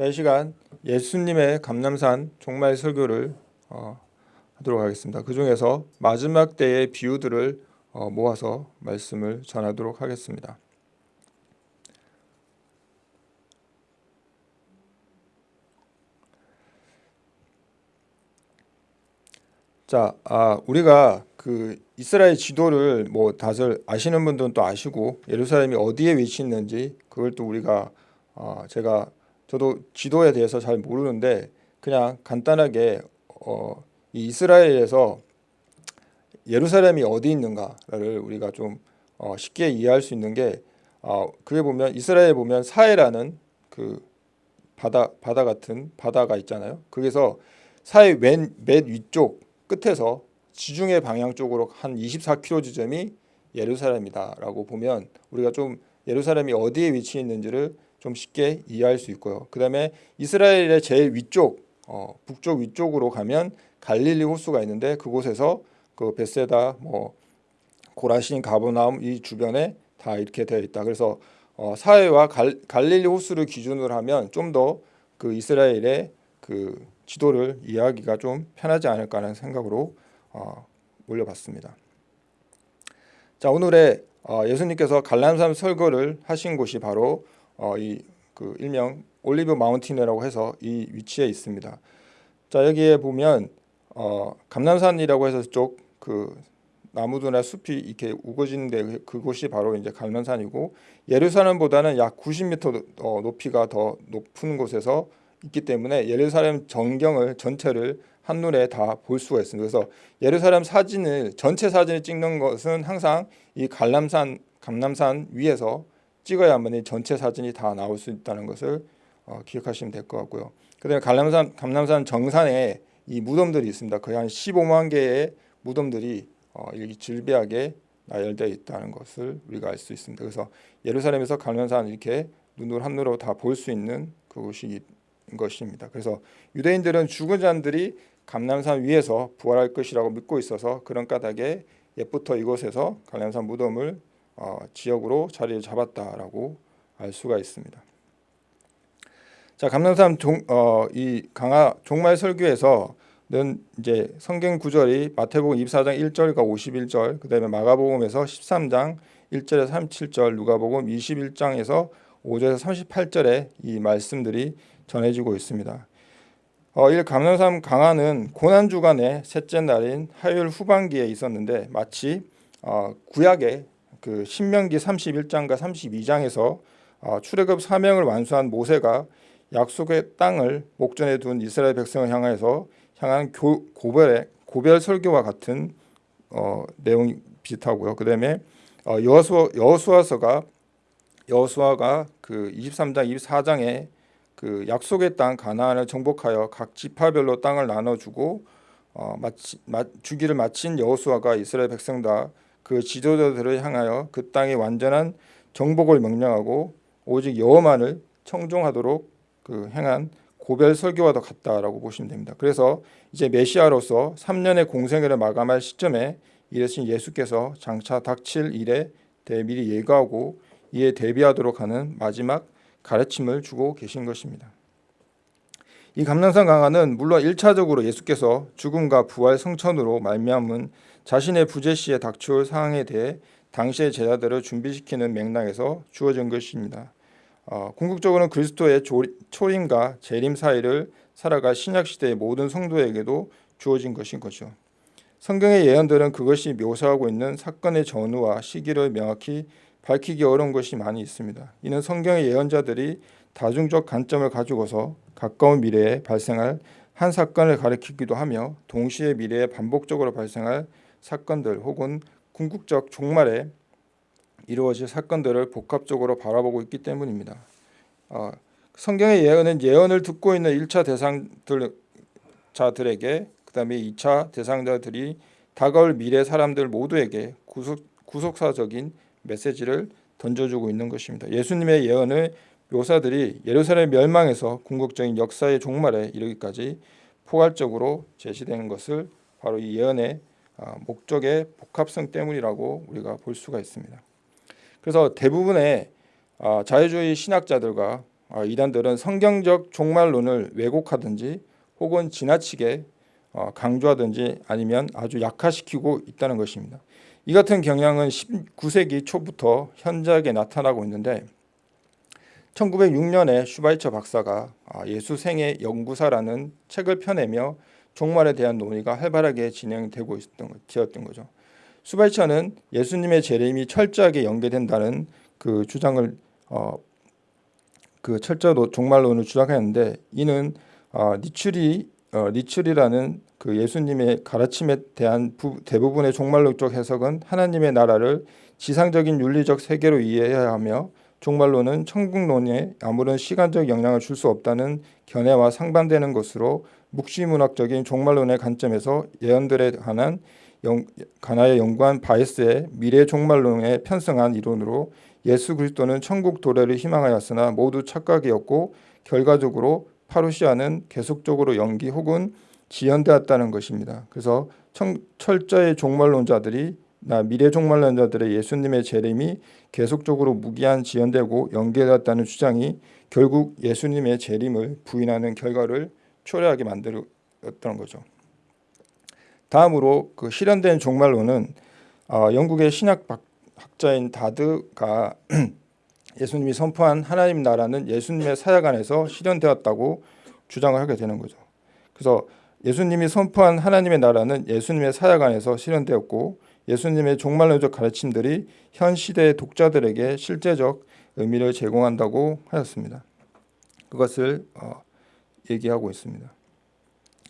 자, 이 시간 예수님의 감남산 종말 설교를 어, 하도록 하겠습니다. 그 중에서 마지막 때의 비유들을 어, 모아서 말씀을 전하도록 하겠습니다. 자, 아, 우리가 그 이스라엘 지도를 뭐 다들 아시는 분들은 또 아시고 예루살렘이 어디에 위치 있는지 그걸 또 우리가 어, 제가 저도 지도에 대해서 잘 모르는데 그냥 간단하게 어, 이 이스라엘에서 예루살렘이 어디 있는가를 우리가 좀 어, 쉽게 이해할 수 있는 게 어, 그게 보면 이스라엘 보면 사해라는 그 바다 바다 같은 바다가 있잖아요. 거기서 사해 맨, 맨 위쪽 끝에서 지중해 방향 쪽으로 한 24km 지점이 예루살렘이다라고 보면 우리가 좀 예루살렘이 어디에 위치해 있는지를 좀 쉽게 이해할 수 있고요. 그 다음에 이스라엘의 제일 위쪽 어, 북쪽 위쪽으로 가면 갈릴리 호수가 있는데 그곳에서 그 베세다 뭐 고라신 가보나움 이 주변에 다 이렇게 되어 있다. 그래서 어, 사해와 갈, 갈릴리 호수를 기준으로 하면 좀 더 그 이스라엘의 그 지도를 이해하기가 좀 편하지 않을까 하는 생각으로 어, 올려봤습니다. 자 오늘의 어, 예수님께서 갈람산 설교를 하신 곳이 바로 어, 이그 일명 올리브 마운틴이라고 해서 이 위치에 있습니다. 자 여기에 보면 어, 감남산이라고 해서 쪽 그 나무들이나 숲이 이렇게 우거진데 그곳이 바로 이제 갈만산이고 예루살렘보다는 약 90m 어, 높이가 더 높은 곳에서 있기 때문에 예루살렘 전경을 전체를 한눈에 다 볼 수가 있습니다. 그래서 예루살렘 사진을 전체 사진을 찍는 것은 항상 이 갈람산 감남산 위에서 찍어야만 전체 사진이 다 나올 수 있다는 것을 어, 기억하시면 될 것 같고요. 그다음에 갈람산 감남산 정산에 이 무덤들이 있습니다. 거의 한 15만 개의 무덤들이 어, 이 질비하게 나열되어 있다는 것을 우리가 알 수 있습니다. 그래서 예루살렘에서 갈람산 이렇게 눈으로 한눈으로 다 볼 수 있는 그곳이 것입니다. 그래서 유대인들은 죽은 자들이 감남산 위에서 부활할 것이라고 믿고 있어서 그런 까닭에 옛부터 이곳에서 갈람산 무덤을 어, 지역으로 자리를 잡았다라고 알 수가 있습니다. 자 감남산 종, 어, 이 강화 종말 설교에서는 이제 성경 구절이 마태복음 24장 1절과 51절, 그다음에 마가복음에서 13장 1절에서 37절, 누가복음 21장에서 5절에서 38절에 이 말씀들이 전해지고 있습니다. 어, 이 감남산 강화는 고난 주간의 셋째 날인 화요일 후반기에 있었는데 마치 어, 구약의 그 신명기 31장과 32장에서 어, 출애굽 사명을 완수한 모세가 약속의 땅을 목전에 둔 이스라엘 백성을 향해서 향한 교, 고별의 고별 설교와 같은 어, 내용이 비슷하고요. 그다음에 어, 여호수아 여호수아서가 여호수아가 그 23장 24장에 그 약속의 땅 가나안을 정복하여 각 지파별로 땅을 나눠주고 어, 마치, 마, 주기를 마친 여호수아가 이스라엘 백성 다 그 지도자들을 향하여 그 땅의 완전한 정복을 명령하고 오직 여호만을 청종하도록 그 행한 고별 설교와도 같다라고 보시면 됩니다. 그래서 이제 메시아로서 3년의 공생애를 마감할 시점에 이르신 예수께서 장차 닥칠 일에 대해 미리 예고하고 이에 대비하도록 하는 마지막 가르침을 주고 계신 것입니다. 이 감남산 강화는 물론 1차적으로 예수께서 죽음과 부활 성천으로 말미암은 자신의 부재시에 닥쳐올 상황에 대해 당시의 제자들을 준비시키는 맥락에서 주어진 것입니다. 어, 궁극적으로는 그리스도의 초림과 재림 사이를 살아갈 신약 시대의 모든 성도에게도 주어진 것인 거죠. 성경의 예언들은 그것이 묘사하고 있는 사건의 전후와 시기를 명확히 밝히기 어려운 것이 많이 있습니다. 이는 성경의 예언자들이 다중적 관점을 가지고서 가까운 미래에 발생할 한 사건을 가리키기도 하며 동시에 미래에 반복적으로 발생할 사건들 혹은 궁극적 종말에 이루어질 사건들을 복합적으로 바라보고 있기 때문입니다. 어, 성경의 예언은 예언을 듣고 있는 1차 대상들 자들에게 그 다음에 2차 대상자들이 다가올 미래 사람들 모두에게 구속, 구속사적인 메시지를 던져주고 있는 것입니다. 예수님의 예언을 묘사들이 예루살렘 멸망에서 궁극적인 역사의 종말에 이르기까지 포괄적으로 제시되는 것을 바로 이 예언의 아, 목적의 복합성 때문이라고 우리가 볼 수가 있습니다. 그래서 대부분의 아, 자유주의 신학자들과 어, 이단들은 성경적 종말론을 왜곡하든지 혹은 지나치게 어, 강조하든지 아니면 아주 약화시키고 있다는 것입니다. 이 같은 경향은 19세기 초부터 현저하게 나타나고 있는데 1906년에 슈바이처 박사가 아, 예수 생애 연구사라는 책을 펴내며 종말에 대한 논의가 활발하게 진행되고 있었던 거죠. 슈바이처는 예수님의 재림이 철저하게 연계된다는 그 주장을 어, 그 철저로 종말론을 주장했는데 이는 어, 니출이 어, 니출이라는 그 예수님의 가르침에 대한 부, 대부분의 종말론적 해석은 하나님의 나라를 지상적인 윤리적 세계로 이해해야 하며 종말론은 천국론에 아무런 시간적 영향을 줄 수 없다는 견해와 상반되는 것으로 묵시문학적인 종말론의 관점에서 예언들에 관한 영, 가나에 연구한 바이스의 미래 종말론에 편성한 이론으로 예수 그리스도는 천국 도래를 희망하였으나 모두 착각이었고 결과적으로 파루시아는 계속적으로 연기 혹은 지연되었다는 것입니다. 그래서 청, 철저히 종말론자들이 나 미래 종말론자들의 예수님의 재림이 계속적으로 무기한 지연되고 연계되었다는 주장이 결국 예수님의 재림을 부인하는 결과를 초래하게 만들었던 거죠. 다음으로 그 실현된 종말론은 어, 영국의 신학 학자인 다드가 예수님이 선포한 하나님 나라는 예수님의 사역 안에서 실현되었다고 주장을 하게 되는 거죠. 그래서 예수님이 선포한 하나님의 나라는 예수님의 사역 안에서 실현되었고 예수님의 종말론적 가르침들이 현 시대의 독자들에게 실제적 의미를 제공한다고 하였습니다. 그것을 어, 얘기하고 있습니다.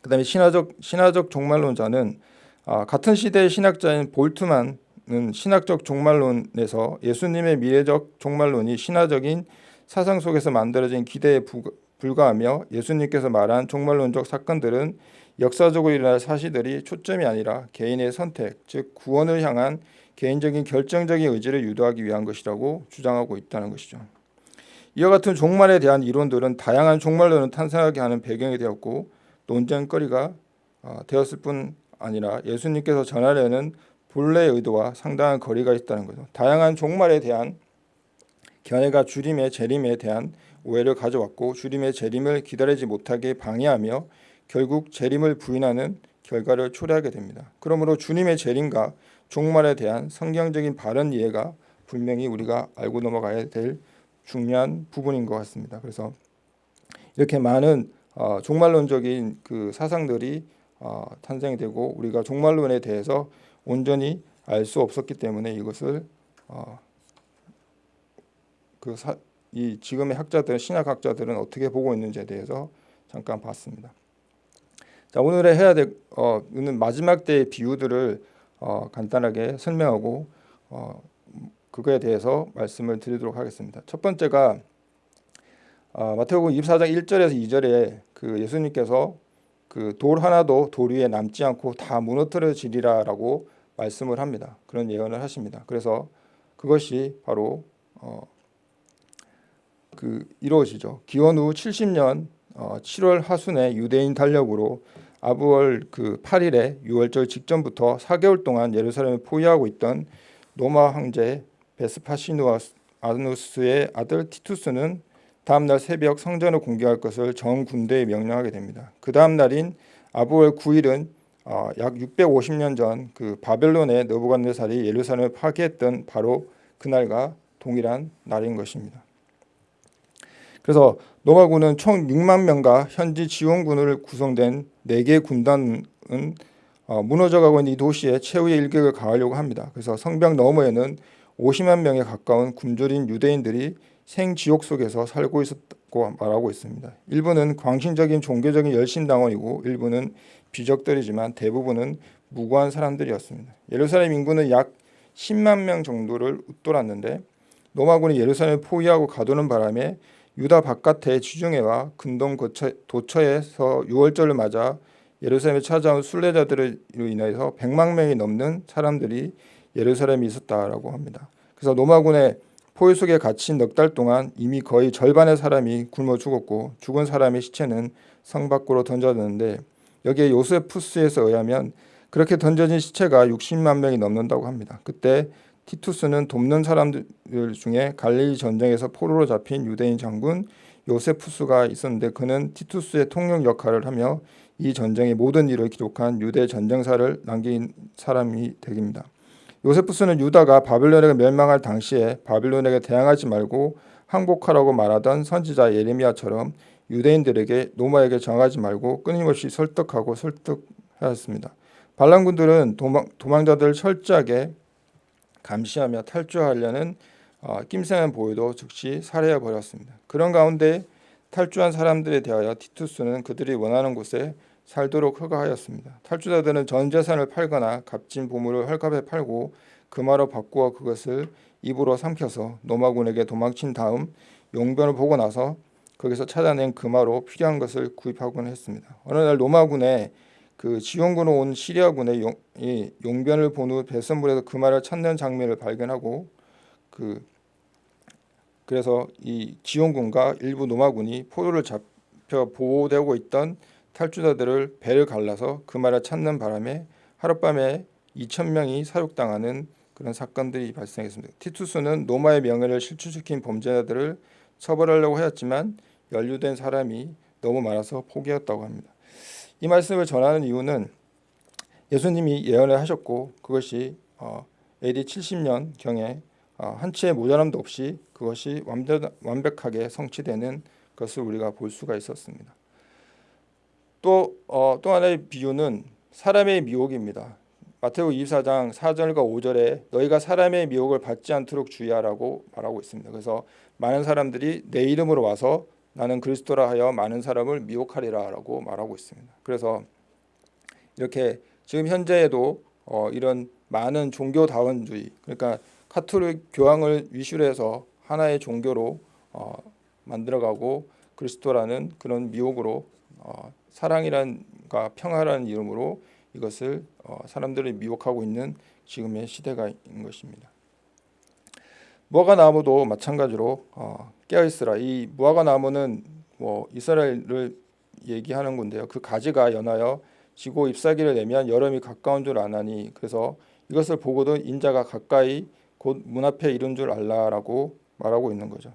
그 다음에 신화적 신화적 종말론자는 아, 같은 시대의 신학자인 볼트만은 신학적 종말론에서 예수님의 미래적 종말론이 신화적인 사상 속에서 만들어진 기대에 불과하며 예수님께서 말한 종말론적 사건들은 역사적으로 일어날 사실들이 초점이 아니라 개인의 선택, 즉 구원을 향한 개인적인 결정적인 의지를 유도하기 위한 것이라고 주장하고 있다는 것이죠. 이와 같은 종말에 대한 이론들은 다양한 종말론을 탄생하게 하는 배경이 되었고 논쟁거리가 어, 되었을 뿐 아니라 예수님께서 전하려는 본래의 의도와 상당한 거리가 있다는 거죠. 다양한 종말에 대한 견해가 주림의 재림에 대한 오해를 가져왔고 주림의 재림을 기다리지 못하게 방해하며 결국 재림을 부인하는 결과를 초래하게 됩니다. 그러므로 주님의 재림과 종말에 대한 성경적인 바른 이해가 분명히 우리가 알고 넘어가야 될 중요한 부분인 것 같습니다. 그래서 이렇게 많은 어, 종말론적인 그 사상들이 어, 탄생이 되고 우리가 종말론에 대해서 온전히 알 수 없었기 때문에 이것을 어, 그이 지금의 학자들 신학학자들은 어떻게 보고 있는지에 대해서 잠깐 봤습니다. 자 오늘의 해야 될 어, 마지막 때의 비유들을 어, 간단하게 설명하고 어, 그거에 대해서 말씀을 드리도록 하겠습니다. 첫 번째가 어, 마태복음 24장 1절에서 2절에 그 예수님께서 그 돌 하나도 돌 위에 남지 않고 다 무너뜨려지리라라고 말씀을 합니다. 그런 예언을 하십니다. 그래서 그것이 바로 어, 그 이루어지죠. 기원 후 70년 어, 7월 하순에 유대인 달력으로 아부월 그 8일에 6월절 직전부터 4개월 동안 예루살렘을 포위하고 있던 로마 황제 베스파시누아누스의 아들 티투스는 다음날 새벽 성전을 공개할 것을 전 군대에 명령하게 됩니다. 그 다음 날인 아부월 9일은 어, 약 650년 전 그 바벨론의 느부갓네살이 예루살렘을 파괴했던 바로 그날과 동일한 날인 것입니다. 그래서 로마군은 총 6만 명과 현지 지원군을 구성된 4개 군단은 어, 무너져가고 있는 이 도시에 최후의 일격을 가하려고 합니다. 그래서 성벽 너머에는 50만 명에 가까운 굶주린 유대인들이 생지옥 속에서 살고 있었고 말하고 있습니다. 일부는 광신적인 종교적인 열심당원이고 일부는 비적들이지만 대부분은 무고한 사람들이었습니다. 예루살렘 인구는 약 10만 명 정도를 웃돌았는데 로마군이 예루살렘을 포위하고 가두는 바람에 유다 바깥의 지중해와 근동 도처에서 6월절을 맞아 예루살렘에 찾아온 순례자들로 인해서 100만 명이 넘는 사람들이 예루살렘에 있었다라고 합니다. 그래서 로마군의 포위 속에 갇힌 넉 달 동안 이미 거의 절반의 사람이 굶어 죽었고 죽은 사람의 시체는 성 밖으로 던져졌는데 여기에 요세푸스에서 의하면 그렇게 던져진 시체가 60만 명이 넘는다고 합니다. 그때 티투스는 돕는 사람들 중에 갈릴리 전쟁에서 포로로 잡힌 유대인 장군 요세푸스가 있었는데 그는 티투스의 통역 역할을 하며 이 전쟁의 모든 일을 기록한 유대 전쟁사를 남긴 사람이 되깁니다. 요세푸스는 유다가 바빌론에게 멸망할 당시에 바빌론에게 대항하지 말고 항복하라고 말하던 선지자 예레미야처럼 유대인들에게 노마에게 정하지 말고 끊임없이 설득하고 설득하였습니다. 반란군들은 도망, 도망자들을 철저하게 감시하며 탈주하려는 어, 낌새는 보여도 즉시 살해해 버렸습니다. 그런 가운데 탈주한 사람들에 대하여 티투스는 그들이 원하는 곳에 살도록 허가하였습니다. 탈주자들은 전 재산을 팔거나 값진 보물을 헐값에 팔고 금화로 바꾸어 그것을 입으로 삼켜서 노마군에게 도망친 다음 용변을 보고 나서 거기서 찾아낸 금화로 필요한 것을 구입하곤 했습니다. 어느 날 로마군의 그 지원군으로 온 시리아군의 용, 이 용변을 본 후 배선물에서 금화를 찾는 장면을 발견하고 그 그래서 이 지원군과 일부 노마군이 포로를 잡혀 보호되고 있던 탈주자들을 배를 갈라서 금화를 찾는 바람에 하룻밤에 2천 명이 사육당하는 그런 사건들이 발생했습니다. 티투스는 로마의 명예를 실추시킨 범죄자들을 처벌하려고 하였지만 연루된 사람이 너무 많아서 포기했다고 합니다. 이 말씀을 전하는 이유는 예수님이 예언을 하셨고 그것이 어, AD 70년 경에 어, 한 치의 모자람도 없이 그것이 완벽하게 성취되는 것을 우리가 볼 수가 있었습니다. 또, 어, 또 하나의 비유는 사람의 미혹입니다. 마태복 24장 4절과 5절에 너희가 사람의 미혹을 받지 않도록 주의하라고 말하고 있습니다. 그래서 많은 사람들이 내 이름으로 와서 나는 그리스도라 하여 많은 사람을 미혹하리라 라고 말하고 있습니다. 그래서 이렇게 지금 현재에도 어, 이런 많은 종교다원주의 그러니까 카톨릭 교황을 위시로 해서 하나의 종교로 어, 만들어가고 그리스도라는 그런 미혹으로 어, 사랑이란과 평화라는 이름으로 이것을 어, 사람들이 미혹하고 있는 지금의 시대가 있는 것입니다. 무화과 나무도 마찬가지로 어, 깨어 있으라. 이 무화과 나무는 뭐 이스라엘을 얘기하는 건데요. 그 가지가 연하여 지고 잎사귀를 내면 여름이 가까운 줄 아나니 그래서 이것을 보고도 인자가 가까이 곧 문 앞에 이른 줄 알라라고 말하고 있는 거죠.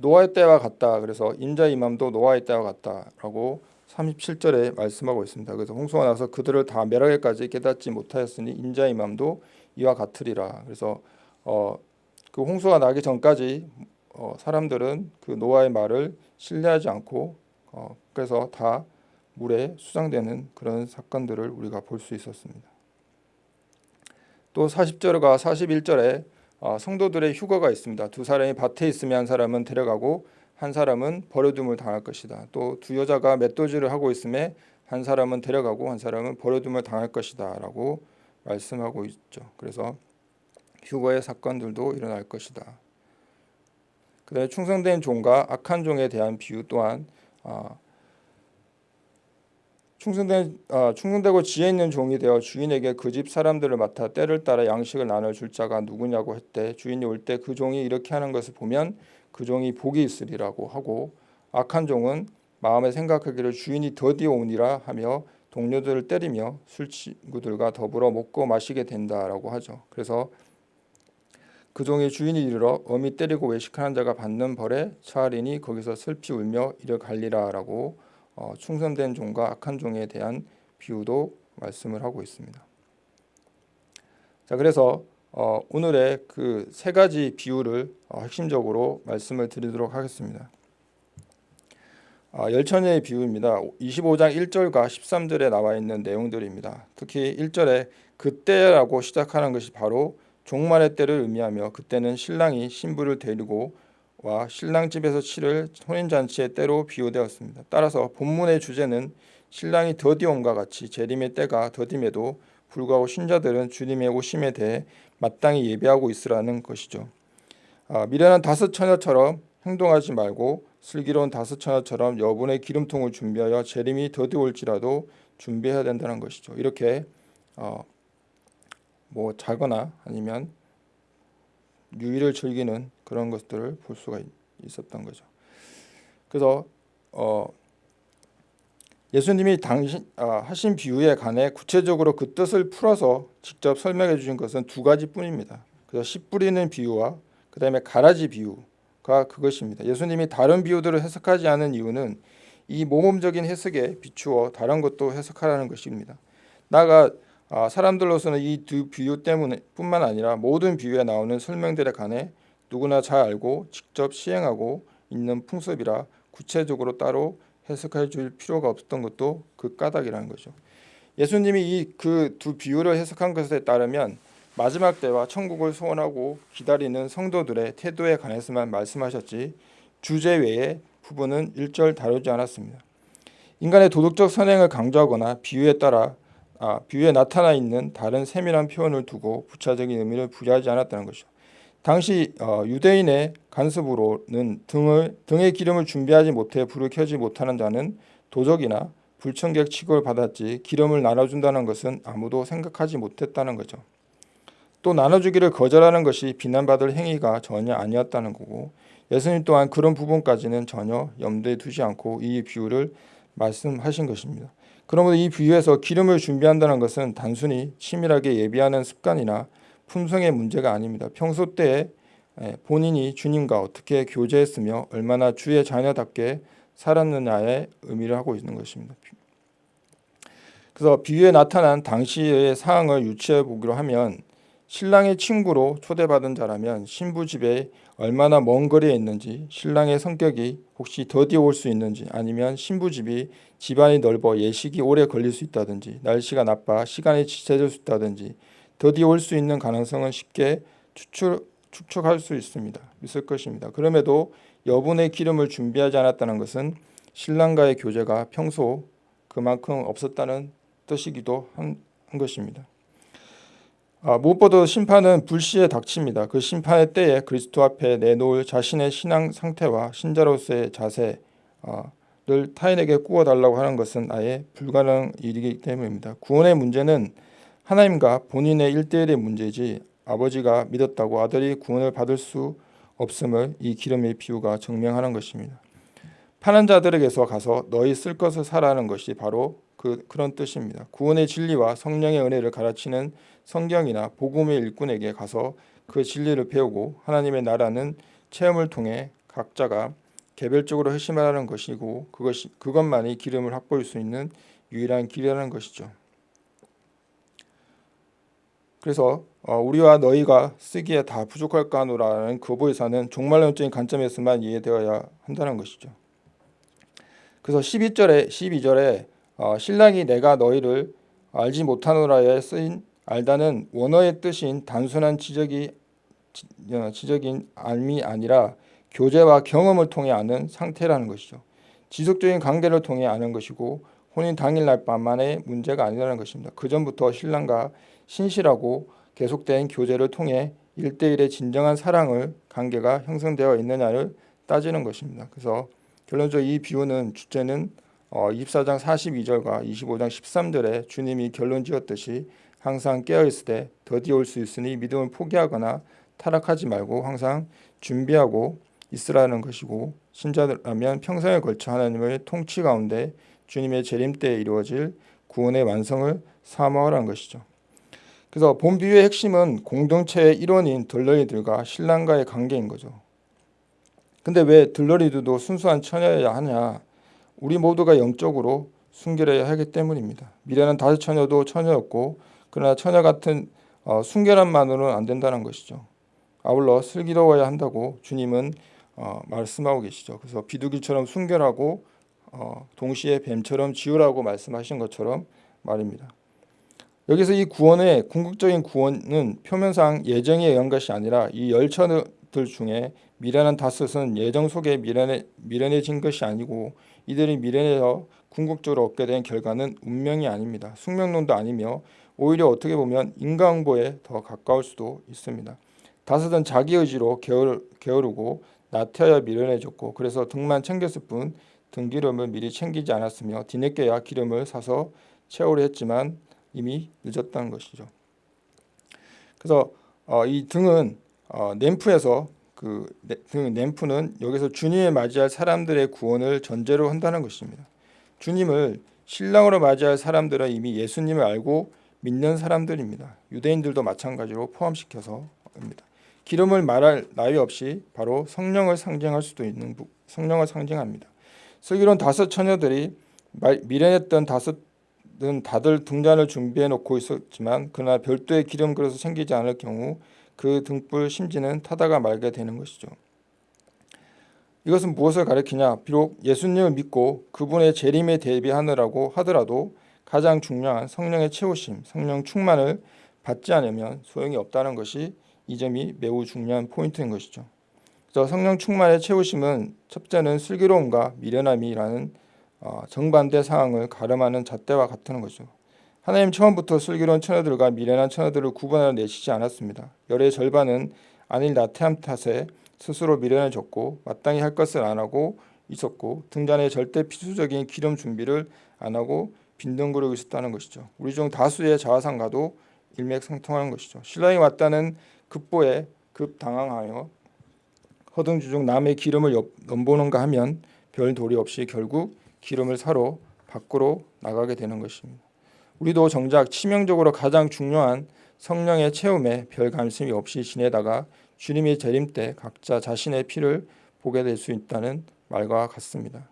노아의 때와 같다. 그래서 인자 이맘도 노아의 때와 같다라고 37절에 말씀하고 있습니다. 그래서 홍수가 나서 그들을 다 멸하기까지 깨닫지 못하였으니 인자 이맘도 이와 같으리라. 그래서 어, 그 홍수가 나기 전까지 어, 사람들은 그 노아의 말을 신뢰하지 않고 어, 그래서 다 물에 수장되는 그런 사건들을 우리가 볼 수 있었습니다. 또 40절과 41절에 어, 성도들의 휴거가 있습니다. 두 사람이 밭에 있으면 한 사람은 데려가고 한 사람은 버려둠을 당할 것이다. 또 두 여자가 맷도질을 하고 있음에 한 사람은 데려가고 한 사람은 버려둠을 당할 것이다 라고 말씀하고 있죠. 그래서 휴거의 사건들도 일어날 것이다. 그 다음에 충성된 종과 악한 종에 대한 비유 또한 어, 충성된 아, 충성되고 지혜 있는 종이 되어 주인에게 그 집 사람들을 맡아 때를 따라 양식을 나눠 줄 자가 누구냐고 했대 주인이 올 때 그 종이 이렇게 하는 것을 보면 그 종이 복이 있으리라고 하고 악한 종은 마음에 생각하기를 주인이 더디어 오니라 하며 동료들을 때리며 술 친구들과 더불어 먹고 마시게 된다라고 하죠. 그래서 그 종의 주인이 이르러 어미 때리고 외식하는 자가 받는 벌에 처하리니 거기서 슬피 울며 이를 갈리라라고 어, 충성된 종과 악한 종에 대한 비유도 말씀을 하고 있습니다. 자, 그래서 어, 오늘의 그 세 가지 비유를 어, 핵심적으로 말씀을 드리도록 하겠습니다. 아, 열천의 비유입니다. 25장 1절과 13절에 나와 있는 내용들입니다. 특히 1절에 그때라고 시작하는 것이 바로 종말의 때를 의미하며 그때는 신랑이 신부를 데리고 와 신랑 집에서 치를 혼인잔치의 때로 비유되었습니다. 따라서 본문의 주제는 신랑이 더디옴과 같이 재림의 때가 더딤에도 불구하고 신자들은 주님의 오심에 대해 마땅히 예배하고 있으라는 것이죠. 아, 미련한 다섯 처녀처럼 행동하지 말고 슬기로운 다섯 처녀처럼 여분의 기름통을 준비하여 재림이 더디올지라도 준비해야 된다는 것이죠. 이렇게 어, 뭐 자거나 아니면 유의를 즐기는 그런 것들을 볼 수가 있었던 거죠. 그래서 어, 예수님이 당신 아, 하신 비유에 관해 구체적으로 그 뜻을 풀어서 직접 설명해 주신 것은 두 가지뿐입니다. 그래서 씨 뿌리는 비유와 그 다음에 가라지 비유가 그것입니다. 예수님이 다른 비유들을 해석하지 않은 이유는 이 모범적인 해석에 비추어 다른 것도 해석하라는 것입니다. 나가 아, 사람들로서는 이 두 비유 때문뿐만 아니라 모든 비유에 나오는 설명들에 관해 누구나 잘 알고 직접 시행하고 있는 풍습이라 구체적으로 따로 해석해 줄 필요가 없었던 것도 그 까닭이라는 거죠. 예수님이 이 그 두 비유를 해석한 것에 따르면 마지막 때와 천국을 소원하고 기다리는 성도들의 태도에 관해서만 말씀하셨지 주제 외의 부분은 일절 다루지 않았습니다. 인간의 도덕적 선행을 강조하거나 비유에 따라 아, 비유에 나타나 있는 다른 세밀한 표현을 두고 부차적인 의미를 부여하지 않았다는 것이죠. 당시 어, 유대인의 간섭으로는 등을 등의 기름을 준비하지 못해 불을 켜지 못하는 자는 도적이나 불청객 취급을 받았지 기름을 나눠준다는 것은 아무도 생각하지 못했다는 거죠. 또 나눠주기를 거절하는 것이 비난받을 행위가 전혀 아니었다는 거고 예수님 또한 그런 부분까지는 전혀 염두에 두지 않고 이 비유를 말씀하신 것입니다. 그러므로 이 비유에서 기름을 준비한다는 것은 단순히 치밀하게 예비하는 습관이나 품성의 문제가 아닙니다. 평소 때에 본인이 주님과 어떻게 교제했으며 얼마나 주의 자녀답게 살았느냐의 의미를 하고 있는 것입니다. 그래서 비유에 나타난 당시의 사항을 유추해 보기로 하면 신랑의 친구로 초대받은 자라면 신부 집에 얼마나 먼 거리에 있는지 신랑의 성격이 혹시 더디 올수 있는지 아니면 신부 집이 집안이 넓어 예식이 오래 걸릴 수 있다든지 날씨가 나빠 시간이 지체될 수 있다든지 더디 올수 있는 가능성은 쉽게 추측, 추측할 수 있습니다. 있을 것입니다. 그럼에도 여분의 기름을 준비하지 않았다는 것은 신랑과의 교제가 평소 그만큼 없었다는 뜻이기도 한, 한 것입니다. 아, 무엇보다 심판은 불시에 닥칩니다. 그 심판의 때에 그리스도 앞에 내놓을 자신의 신앙 상태와 신자로서의 자세를 타인에게 꾸어달라고 하는 것은 아예 불가능 일이기 때문입니다. 구원의 문제는 하나님과 본인의 일대일의 문제지 아버지가 믿었다고 아들이 구원을 받을 수 없음을 이 기름의 비유가 증명하는 것입니다. 파는 자들에게서 가서 너희 쓸 것을 사라는 것이 바로 그, 그런 뜻입니다. 구원의 진리와 성령의 은혜를 가르치는 성경이나 복음의 일꾼에게 가서 그 진리를 배우고 하나님의 나라는 체험을 통해 각자가 개별적으로 회심하라는 것이고 그것이 그것만이 기름을 확보할 수 있는 유일한 길이라는 것이죠. 그래서 어, 우리와 너희가 쓰기에 다 부족할까 하노라는 거부의사는 종말론적인 관점에서만 이해되어야 한다는 것이죠. 그래서 12절에 12절에 어, 신랑이 내가 너희를 알지 못하노라에 쓰인 알다는 원어의 뜻인 단순한 지적이 어, 지적인 알미 아니라 교제와 경험을 통해 아는 상태라는 것이죠. 지속적인 관계를 통해 아는 것이고 혼인 당일날 밤만의 문제가 아니라는 것입니다. 그 전부터 신랑과 신실하고 계속된 교제를 통해 일대일의 진정한 사랑을 관계가 형성되어 있느냐를 따지는 것입니다. 그래서 결론적으로 이 비유는 주제는 24장 어, 42절과 25장 13절에 주님이 결론 지었듯이 항상 깨어있을 때 더디 올 수 있으니 믿음을 포기하거나 타락하지 말고 항상 준비하고 있으라는 것이고 신자라면 평생에 걸쳐 하나님의 통치 가운데 주님의 재림 때에 이루어질 구원의 완성을 사모하라는 것이죠. 그래서 본 비유의 핵심은 공동체의 일원인 들러리들과 신랑과의 관계인 거죠. 근데 왜 들러리들도 순수한 처녀여야 하냐? 우리 모두가 영적으로 순결해야 하기 때문입니다. 미래는 다섯 처녀도 처녀였고 그러나 처녀 같은 어, 순결함만으로는 안 된다는 것이죠. 아울러 슬기로워야 한다고 주님은 어, 말씀하고 계시죠. 그래서 비둘기처럼 순결하고 어, 동시에 뱀처럼 지으라고 말씀하신 것처럼 말입니다. 여기서 이 구원의 궁극적인 구원은 표면상 예정에 의한 것이 아니라 이 열처들 중에 미련한 다섯은 예정 속에 미련해, 미련해진 것이 아니고 이들이 미련해서 궁극적으로 얻게 된 결과는 운명이 아닙니다. 숙명론도 아니며 오히려 어떻게 보면 인과응보에 더 가까울 수도 있습니다. 다섯은 자기 의지로 게으르, 게으르고 나태하여 미련해졌고 그래서 등만 챙겼을 뿐 등기름을 미리 챙기지 않았으며 뒤늦게야 기름을 사서 채우려 했지만 이미 늦었다는 것이죠. 그래서 어, 이 등은 어, 램프에서 그 등, 램프는 여기서 주님을 맞이할 사람들의 구원을 전제로 한다는 것입니다. 주님을 신랑으로 맞이할 사람들은 이미 예수님을 알고 믿는 사람들입니다. 유대인들도 마찬가지로 포함시켜서입니다. 기름을 말할 나위 없이 바로 성령을 상징할 수도 있는 부- 성령을 상징합니다. 슬기로운 다섯 처녀들이 말- 미련했던 다섯은 다들 등잔을 준비해 놓고 있었지만 그러나 별도의 기름 그릇이 생기지 않을 경우 그 등불 심지는 타다가 말게 되는 것이죠. 이것은 무엇을 가리키냐? 비록 예수님을 믿고 그분의 재림에 대비하느라고 하더라도 가장 중요한 성령의 채우심, 성령 충만을 받지 않으면 소용이 없다는 것이 이 점이 매우 중요한 포인트인 것이죠. 그래서 성령 충만의 채우심은 첫째는 슬기로움과 미련함이라는 어, 정반대 상황을 가름하는 잣대와 같은 것이죠. 하나님 처음부터 슬기로운 처녀들과 미련한 처녀들을 구분하여 내시지 않았습니다. 열의 절반은 안일 나태함 탓에 스스로 미련해졌고 마땅히 할 것을 안 하고 있었고 등잔에 절대 필수적인 기름 준비를 안 하고 빈둥거리고 있었다는 것이죠. 우리 중 다수의 자화상가도 일맥상통하는 것이죠. 신랑이 왔다는 급보에 급당황하여 허둥지둥 남의 기름을 엿- 넘보는가 하면 별 도리 없이 결국 기름을 사러 밖으로 나가게 되는 것입니다. 우리도 정작 치명적으로 가장 중요한 성령의 체험에 별 관심이 없이 지내다가 주님의 재림 때 각자 자신의 피를 보게 될 수 있다는 말과 같습니다.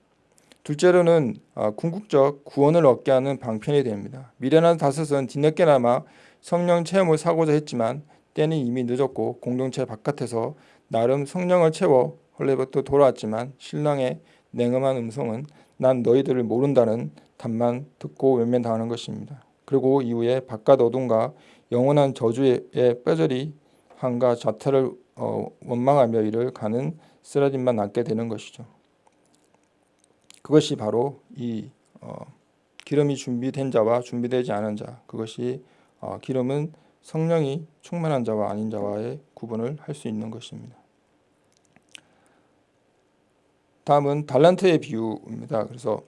둘째로는 아, 궁극적 구원을 얻게 하는 방편이 됩니다. 미련한 다섯은 뒤늦게나마 성령 체험을 사고자 했지만 때는 이미 늦었고 공동체 바깥에서 나름 성령을 채워 헐레부터 돌아왔지만 신랑의 냉엄한 음성은 난 너희들을 모른다는 답만 듣고 외면당하는 것입니다. 그리고 이후에 바깥 어둠과 영원한 저주의 뼈저리 한과 자태를 어, 원망하며 이를 가는 쓰라짐만 남게 되는 것이죠. 그것이 바로 이 어, 기름이 준비된 자와 준비되지 않은 자 그것이 어, 기름은 성령이 충만한 자와 아닌 자와의 구분을 할 수 있는 것입니다. 다음은 달란트의 비유입니다. 그래서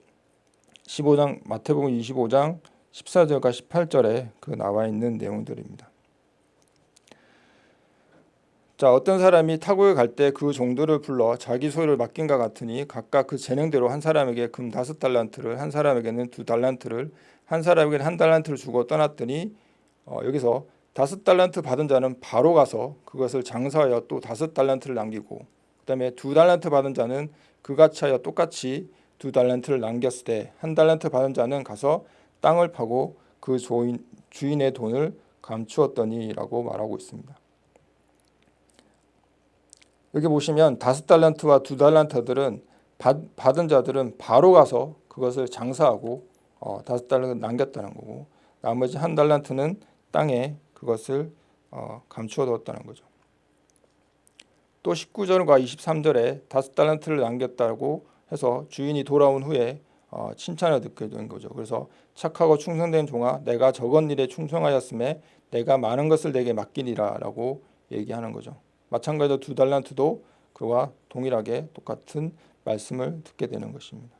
15장 마태복음 25장 14절과 18절에 그 나와 있는 내용들입니다. 자 어떤 사람이 타국에 갈 때 그 종들을 불러 자기 소유를 맡긴과 같으니 각각 그 재능대로 한 사람에게 금 다섯 달란트를 한 사람에게는 두 달란트를 한 사람에게는 한 달란트를 주고 떠났더니 어, 여기서 다섯 달란트 받은 자는 바로 가서 그것을 장사하여 또 다섯 달란트를 남기고 그 다음에 두 달란트 받은 자는 그같이 하여 똑같이 두 달란트를 남겼을 때 한 달란트 받은 자는 가서 땅을 파고 그 주인, 주인의 돈을 감추었더니라고 말하고 있습니다. 여기 보시면 다섯 달란트와 두 달란트들은 받, 받은 자들은 바로 가서 그것을 장사하고 어, 다섯 달란트 남겼다는 거고 나머지 한 달란트는 땅에 그것을 어, 감추어 두었다는 거죠. 또 19절과 23절에 다섯 달란트를 남겼다고 해서 주인이 돌아온 후에 어, 칭찬을 듣게 된 거죠. 그래서 착하고 충성된 종아 내가 적은 일에 충성하였음에 내가 많은 것을 내게 맡기리라라고 얘기하는 거죠. 마찬가지로 두 달란트도 그와 동일하게 똑같은 말씀을 듣게 되는 것입니다.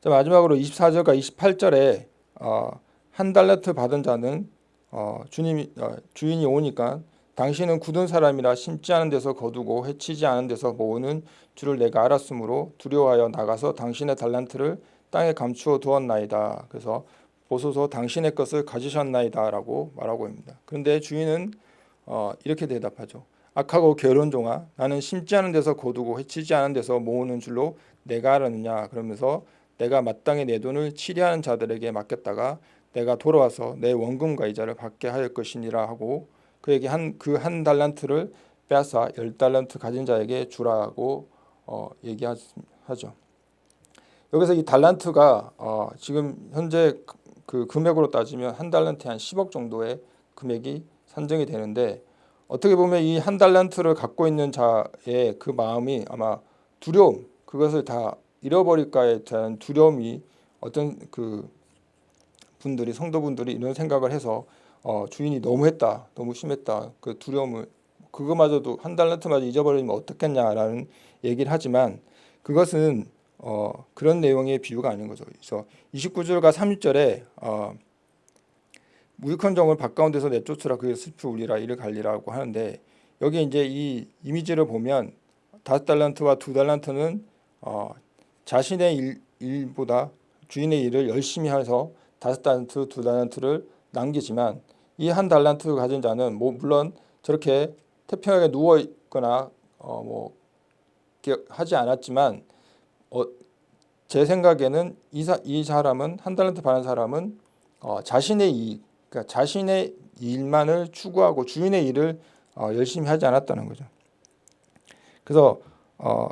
자, 마지막으로 24절과 28절에 어, 한 달란트 받은 자는 어, 주님이 어, 주인이 오니까 당신은 굳은 사람이라 심지 않은 데서 거두고 해치지 않은 데서 모으는 줄을 내가 알았으므로 두려워하여 나가서 당신의 달란트를 땅에 감추어 두었나이다. 그래서 보소서 당신의 것을 가지셨나이다 라고 말하고 있습니다. 그런데 주인은 어, 이렇게 대답하죠. 악하고 게으른 종아 나는 심지 않은 데서 거두고 해치지 않은 데서 모으는 줄로 내가 알았느냐 그러면서 내가 마땅히 내 돈을 치리하는 자들에게 맡겼다가 내가 돌아와서 내 원금과 이자를 받게 하였 것이니라 하고 그에게 한 그 한 달란트를 빼앗아 열 달란트 가진 자에게 주라고 어, 얘기하죠. 여기서 이 달란트가 어, 지금 현재 그- 그 금액으로 따지면 한 달란트에 한 10억 정도의 금액이 산정이 되는데 어떻게 보면 이 한 달란트를 갖고 있는 자의 그 마음이 아마 두려움 그것을 다 잃어버릴까에 대한 두려움이 어떤 그 분들이 성도분들이 이런 생각을 해서 어, 주인이 너무했다 너무 심했다 그 두려움을 그거마저도 한 달란트마저 잊어버리면 어떻겠냐라는 얘기를 하지만 그것은 어, 그런 내용의 비유가 아닌 거죠. 그래서 29절과 30절에 어, 무익한 종을 바가운데서 내쫓으라 그의 슬피 울리라 이를 갈리라고 하는데 여기 이제 이 이미지를 보면 다섯 달란트와 두 달란트는 어, 자신의 일, 일보다 주인의 일을 열심히 해서 다섯 달란트, 두 달란트를 남기지만 이 한 달란트 가진 자는 뭐 물론 저렇게 태평하게 누워 있거나 어 뭐 하지 않았지만 어, 제 생각에는 이, 사, 이 사람은 한 달란트 받은 사람은 어, 자신의 이 그러니까 자신의 일만을 추구하고 주인의 일을 어, 열심히 하지 않았다는 거죠. 그래서 어,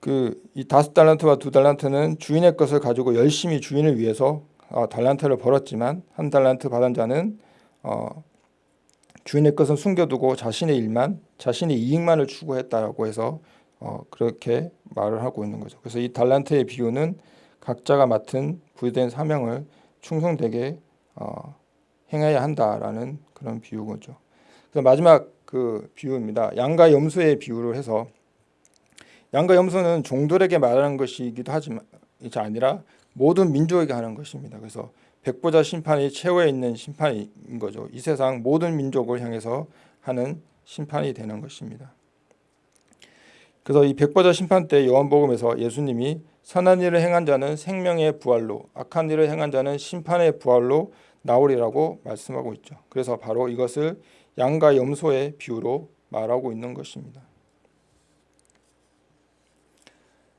그이 다섯 달란트와 두 달란트는 주인의 것을 가지고 열심히 주인을 위해서 어, 달란트를 벌었지만 한 달란트 받은 자는 어, 주인의 것은 숨겨두고 자신의 일만 자신의 이익만을 추구했다라고 해서 어, 그렇게 말을 하고 있는 거죠. 그래서 이 달란트의 비유는 각자가 맡은 부여된 사명을 충성되게 어, 행해야 한다라는 그런 비유거죠. 그래서 마지막 그 비유입니다. 양과 염소의 비유를 해서 양과 염소는 종들에게 말하는 것이기도 하지만 이게 아니라 모든 민족에게 하는 것입니다. 그래서 백보자 심판이 최후에 있는 심판인 거죠. 이 세상 모든 민족을 향해서 하는 심판이 되는 것입니다. 그래서 이 백보자 심판 때 요한복음에서 예수님이 선한 일을 행한 자는 생명의 부활로 악한 일을 행한 자는 심판의 부활로 나오리라고 말씀하고 있죠. 그래서 바로 이것을 양과 염소의 비유로 말하고 있는 것입니다.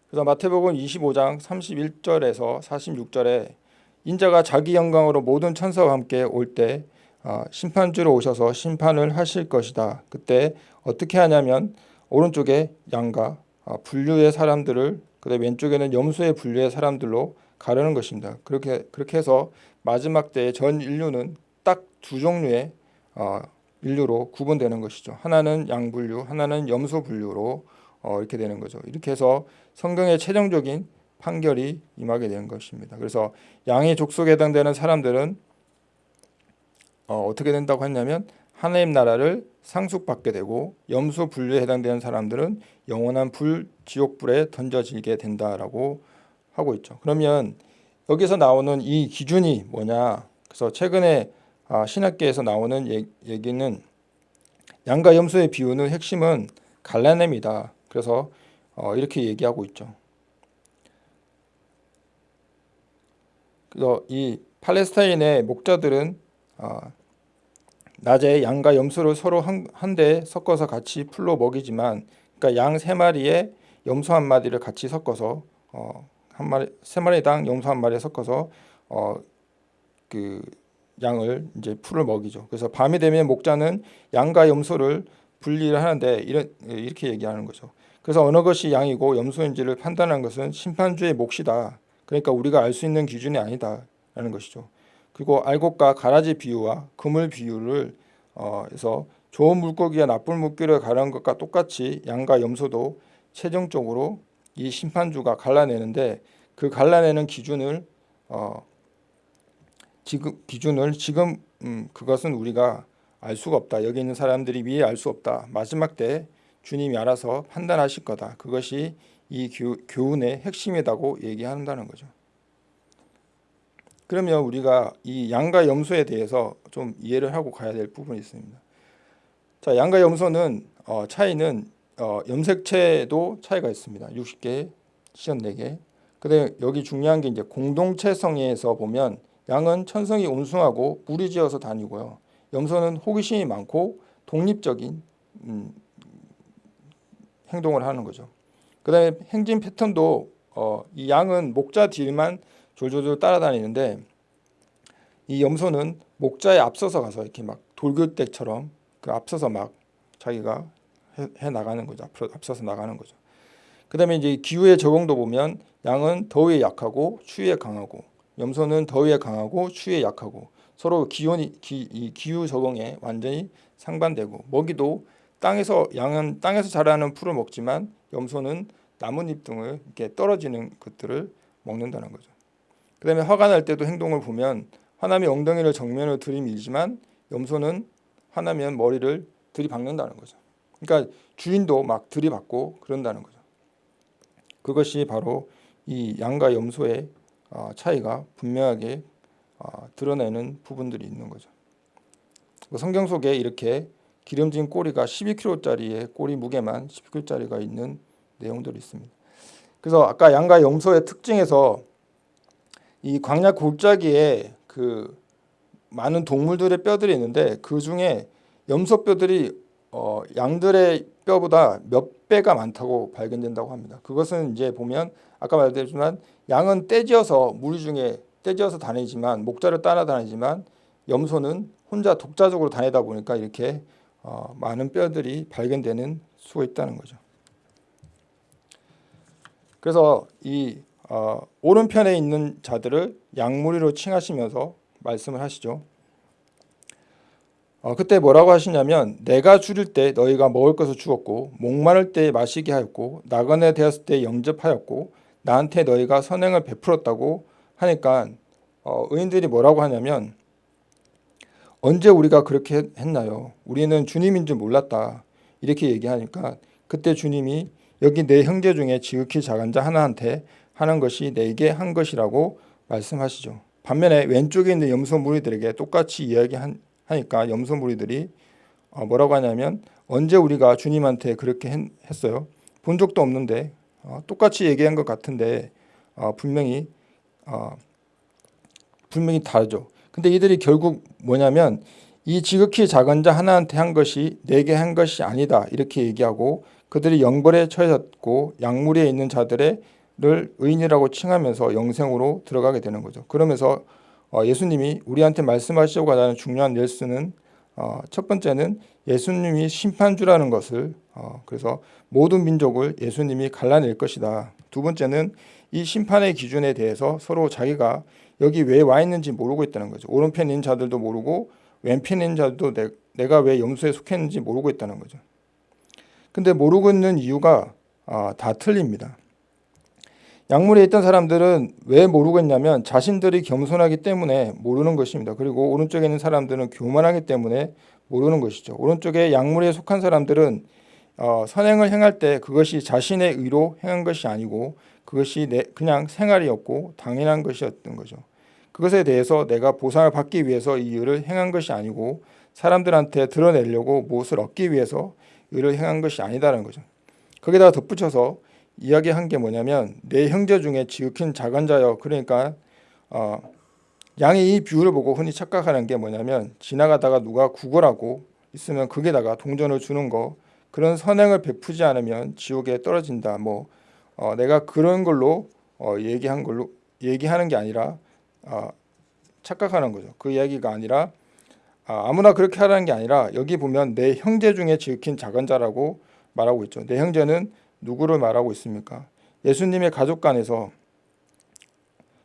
그래서 마태복음 25장 31절에서 46절에 인자가 자기 영광으로 모든 천사와 함께 올때 어, 심판주로 오셔서 심판을 하실 것이다. 그때 어떻게 하냐면 오른쪽에 양과 어, 분류의 사람들을 그다음 왼쪽에는 염소의 분류의 사람들로 가르는 것입니다. 그렇게 그렇게 해서 마지막 때에 전 인류는 딱 두 종류의 어, 인류로 구분되는 것이죠. 하나는 양 분류, 하나는 염소 분류로 어, 이렇게 되는 거죠. 이렇게 해서 성경의 최종적인 판결이 임하게 되는 것입니다. 그래서 양의 족속에 해당되는 사람들은 어, 어떻게 된다고 했냐면 하나님 나라를 상속받게 되고 염소 분류에 해당되는 사람들은 영원한 불 지옥불에 던져지게 된다라고 하고 있죠. 그러면 여기서 나오는 이 기준이 뭐냐? 그래서 최근에 아, 신학계에서 나오는 얘기는 양과 염소의 비유는 핵심은 갈라냄이다. 그래서 어, 이렇게 얘기하고 있죠. 그래서 이 팔레스타인의 목자들은 어, 낮에 양과 염소를 서로 한대 섞어서 같이 풀로 먹이지만 그러니까 양 세 마리에 염소 한 마리를 같이 섞어서 어, 한 마리 세 마리당 염소 한 마리 섞어서 어, 그 양을 이제 풀을 먹이죠. 그래서 밤이 되면 목자는 양과 염소를 분리를 하는데 이런 이렇게 얘기하는 거죠. 그래서 어느 것이 양이고 염소인지를 판단하는 것은 심판주의 몫이다. 그러니까 우리가 알 수 있는 기준이 아니다라는 것이죠. 그리고 알곡과 가라지 비유와 그물 비유를 어, 해서 좋은 물고기와 나쁜 물고기를 가르는 것과 똑같이 양과 염소도 최종적으로 이 심판주가 갈라내는데 그 갈라내는 기준을 어, 지금 기준을 지금 음, 그것은 우리가 알 수가 없다. 여기 있는 사람들이 미리 알수 없다. 마지막 때 주님이 알아서 판단하실 거다. 그것이 이 교, 교훈의 핵심이라고 얘기한다는 거죠. 그러면 우리가 이 양과 염소에 대해서 좀 이해를 하고 가야 될 부분이 있습니다. 자, 양과 염소는 어, 차이는 어, 염색체도 차이가 있습니다. 60개, 시전 4개. 근데 여기 중요한 게 이제 공동체성에서 보면 양은 천성이 온순하고 무리지어서 다니고요. 염소는 호기심이 많고 독립적인 음, 행동을 하는 거죠. 그 다음에 행진 패턴도 어, 이 양은 목자 뒤만 졸졸졸 따라다니는데 이 염소는 목자에 앞서서 가서 이렇게 막 돌글대처럼 그 앞서서 막 자기가 해, 해 나가는 거죠. 앞서, 앞서서 나가는 거죠. 그 다음에 이제 기후의 적응도 보면 양은 더위에 약하고 추위에 강하고 염소는 더위에 강하고 추위에 약하고 서로 기온이 기, 이 기후 적응에 완전히 상반되고 먹이도 땅에서 양은 땅에서 자라는 풀을 먹지만 염소는 나뭇잎 등을 이렇게 떨어지는 것들을 먹는다는 거죠. 그 다음에 화가 날 때도 행동을 보면 화남이 엉덩이를 정면으로 들이밀지만 염소는 화나면 머리를 들이박는다는 거죠. 그러니까 주인도 막 들이받고 그런다는 거죠. 그것이 바로 이 양과 염소의 어, 차이가 분명하게 어, 드러내는 부분들이 있는 거죠. 그 성경 속에 이렇게 기름진 꼬리가 12kg짜리의 꼬리 무게만 12kg짜리가 있는 내용들이 있습니다. 그래서 아까 양과 염소의 특징에서 이 광야 골짜기에 그 많은 동물들의 뼈들이 있는데 그 중에 염소 뼈들이 어, 양들의 뼈보다 몇 배가 많다고 발견된다고 합니다. 그것은 이제 보면 아까 말했지만 양은 떼지어서 무리 중에 떼지어서 다니지만 목자를 따라 다니지만 염소는 혼자 독자적으로 다니다 보니까 이렇게 어, 많은 뼈들이 발견되는 수가 있다는 거죠. 그래서 이 어, 오른편에 있는 자들을 양무리로 칭하시면서 말씀을 하시죠. 어, 그때 뭐라고 하시냐면 내가 줄일 때 너희가 먹을 것을 주었고 목마를 때 마시게 하였고 나그네 되었을 때 영접하였고 나한테 너희가 선행을 베풀었다고 하니까 어, 의인들이 뭐라고 하냐면 언제 우리가 그렇게 했나요? 우리는 주님인 줄 몰랐다 이렇게 얘기하니까 그때 주님이 여기 내 형제 중에 지극히 작은 자 하나한테 하는 것이 내게 한 것이라고 말씀하시죠. 반면에 왼쪽에 있는 염소 무리들에게 똑같이 이야기한 하니까 염소 무리들이 어, 뭐라고 하냐면 언제 우리가 주님한테 그렇게 했 어요? 본 적도 없는데 어, 똑같이 얘기한 것 같은데 어, 분명히 분명히 다르죠. 근데 이들이 결국 뭐냐면 이 지극히 작은 자 하나한테 한 것이 내게 한 것이 아니다 이렇게 얘기하고 그들이 영벌에 처해졌고 약물에 있는 자들을 의인이라고 칭하면서 영생으로 들어가게 되는 거죠. 그러면서 어, 예수님이 우리한테 말씀하시려고 하는 중요한 넬스는 어, 첫 번째는 예수님이 심판주라는 것을 어, 그래서 모든 민족을 예수님이 갈라낼 것이다. 두 번째는 이 심판의 기준에 대해서 서로 자기가 여기 왜 와 있는지 모르고 있다는 거죠. 오른편인 자들도 모르고 왼편인 자들도 내, 내가 왜 염소에 속했는지 모르고 있다는 거죠. 근데 모르고 있는 이유가 아, 다 틀립니다. 약물에 있던 사람들은 왜 모르고 있냐면 자신들이 겸손하기 때문에 모르는 것입니다. 그리고 오른쪽에 있는 사람들은 교만하기 때문에 모르는 것이죠. 오른쪽에 약물에 속한 사람들은 어, 선행을 행할 때 그것이 자신의 의로 행한 것이 아니고 그것이 내, 그냥 생활이었고 당연한 것이었던 거죠. 그것에 대해서 내가 보상을 받기 위해서 이 일을 행한 것이 아니고 사람들한테 드러내려고 무엇을 얻기 위해서 의를 행한 것이 아니다라는 거죠. 거기다가 덧붙여서 이야기한 게 뭐냐면 내 형제 중에 지극히 작은 자여. 그러니까 어, 양이 이 비유를 보고 흔히 착각하는 게 뭐냐면 지나가다가 누가 구걸하고 있으면 그게다가 동전을 주는 거. 그런 선행을 베푸지 않으면 지옥에 떨어진다. 뭐 어, 내가 그런 걸로 어, 얘기한 걸로 얘기하는 게 아니라 어, 착각하는 거죠. 그 이야기가 아니라 아, 아무나 그렇게 하라는 게 아니라 여기 보면 내 형제 중에 지극히 작은 자라고 말하고 있죠. 내 형제는 누구를 말하고 있습니까? 예수님의 가족 간에서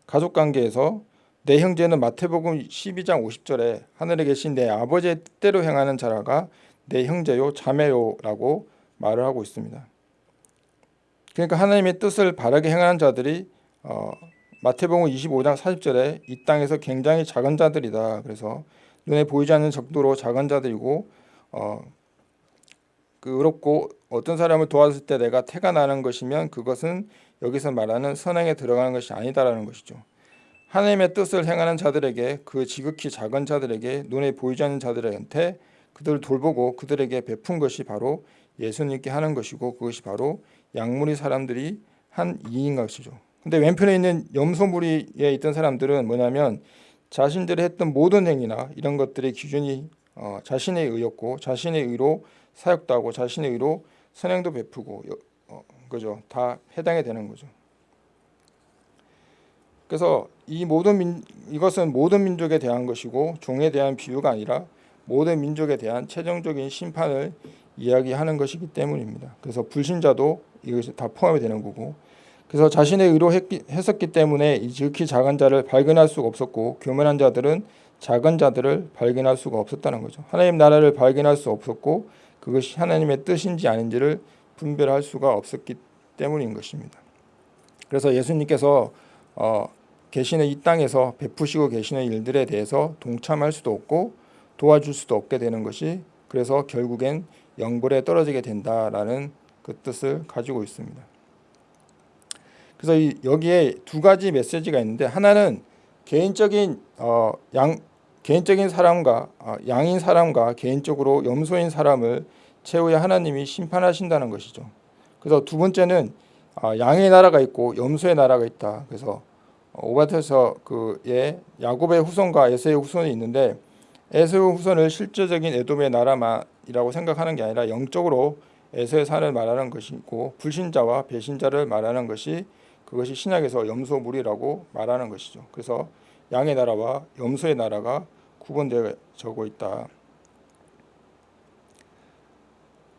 가족 관계에서 내 형제는 마태복음 12장 50절에 하늘에 계신 내 아버지의 뜻대로 행하는 자라가 내 형제요 자매요라고 말을 하고 있습니다. 그러니까 하나님의 뜻을 바르게 행하는 자들이 어, 마태복음 25장 40절에 이 땅에서 굉장히 작은 자들이다. 그래서 눈에 보이지 않는 정도로 작은 자들이고 어, 그 의롭고 어떤 사람을 도왔을 때 내가 태가 나는 것이면 그것은 여기서 말하는 선행에 들어가는 것이 아니다라는 것이죠. 하나님의 뜻을 행하는 자들에게 그 지극히 작은 자들에게 눈에 보이지 않는 자들한테 그들을 돌보고 그들에게 베푼 것이 바로 예수님께 하는 것이고 그것이 바로 양무리 사람들이 한 이인 것이죠. 근데 왼편에 있는 염소무리에 있던 사람들은 뭐냐면 자신들이 했던 모든 행위나 이런 것들의 기준이 어, 자신의 의였고 자신의 의로 사역도 하고 자신의 의로 선행도 베푸고 어, 그죠 다 해당이 되는 거죠. 그래서 이 모든 민, 이것은 모든 민족에 대한 것이고 종에 대한 비유가 아니라 모든 민족에 대한 최종적인 심판을 이야기하는 것이기 때문입니다. 그래서 불신자도 이것이 다 포함이 되는 거고 그래서 자신의 의로 했기, 했었기 때문에 이 지극히 작은 자를 발견할 수가 없었고 교만한 자들은 작은 자들을 발견할 수가 없었다는 거죠. 하나님 나라를 발견할 수 없었고 그것이 하나님의 뜻인지 아닌지를 분별할 수가 없었기 때문인 것입니다. 그래서 예수님께서 어, 계시는 이 땅에서 베푸시고 계시는 일들에 대해서 동참할 수도 없고 도와줄 수도 없게 되는 것이 그래서 결국엔 영벌에 떨어지게 된다라는 그 뜻을 가지고 있습니다. 그래서 이, 여기에 두 가지 메시지가 있는데 하나는 개인적인 어, 양 개인적인 사람과 아, 양인 사람과 개인적으로 염소인 사람을 최후에 하나님이 심판하신다는 것이죠. 그래서 두 번째는 아, 양의 나라가 있고 염소의 나라가 있다. 그래서 오바트에서 그의 야곱의 후손과 에서의 후손이 있는데 에서의 후손을 실제적인 에돔의 나라만이라고 생각하는 게 아니라 영적으로 에서의 산을 말하는 것이고 불신자와 배신자를 말하는 것이 그것이 신약에서 염소물이라고 말하는 것이죠. 그래서 양의 나라와 염소의 나라가 구분되어져 있다.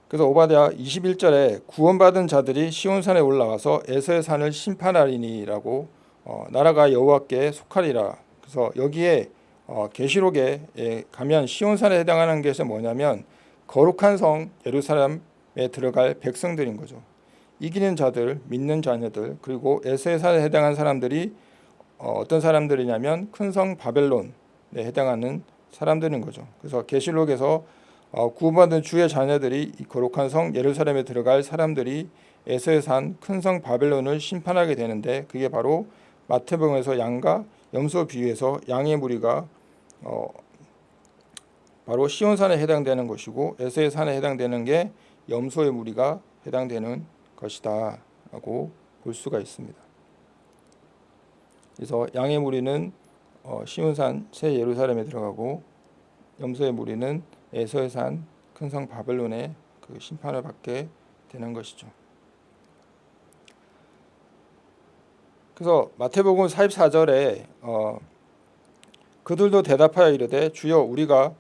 그래서 오바댜 21절에 구원받은 자들이 시온산에 올라와서 에서의 산을 심판하리니라고 어, 나라가 여호와께 속하리라. 그래서 여기에 어, 계시록에 예, 가면 시온산에 해당하는 것이 뭐냐면 거룩한 성 예루살렘에 들어갈 백성들인 거죠. 이기는 자들, 믿는 자녀들, 그리고 에서의 산에 해당한 사람들이 어, 어떤 사람들이냐면 큰 성 바벨론에 해당하는 사람들인 거죠. 그래서 계시록에서 어, 구원받은 주의 자녀들이 이 거룩한 성 예루살렘에 들어갈 사람들이 에서의 산큰 성 바벨론을 심판하게 되는데 그게 바로 마태복음에서 양과 염소 비유에서 양의 무리가 어, 바로 시온산에 해당되는 것이고 에서의 산에 해당되는 게 염소의 무리가 해당되는 것이다 라고 볼 수가 있습니다. 그래서 양의 무리는 어, 시온산 새 예루살렘에 들어가고 염소의 무리는 에서의 산 큰 성 바벨론의 그 심판을 받게 되는 것이죠. 그래서 마태복음 44절에 어, 그들도 대답하여 이르되 주여 우리가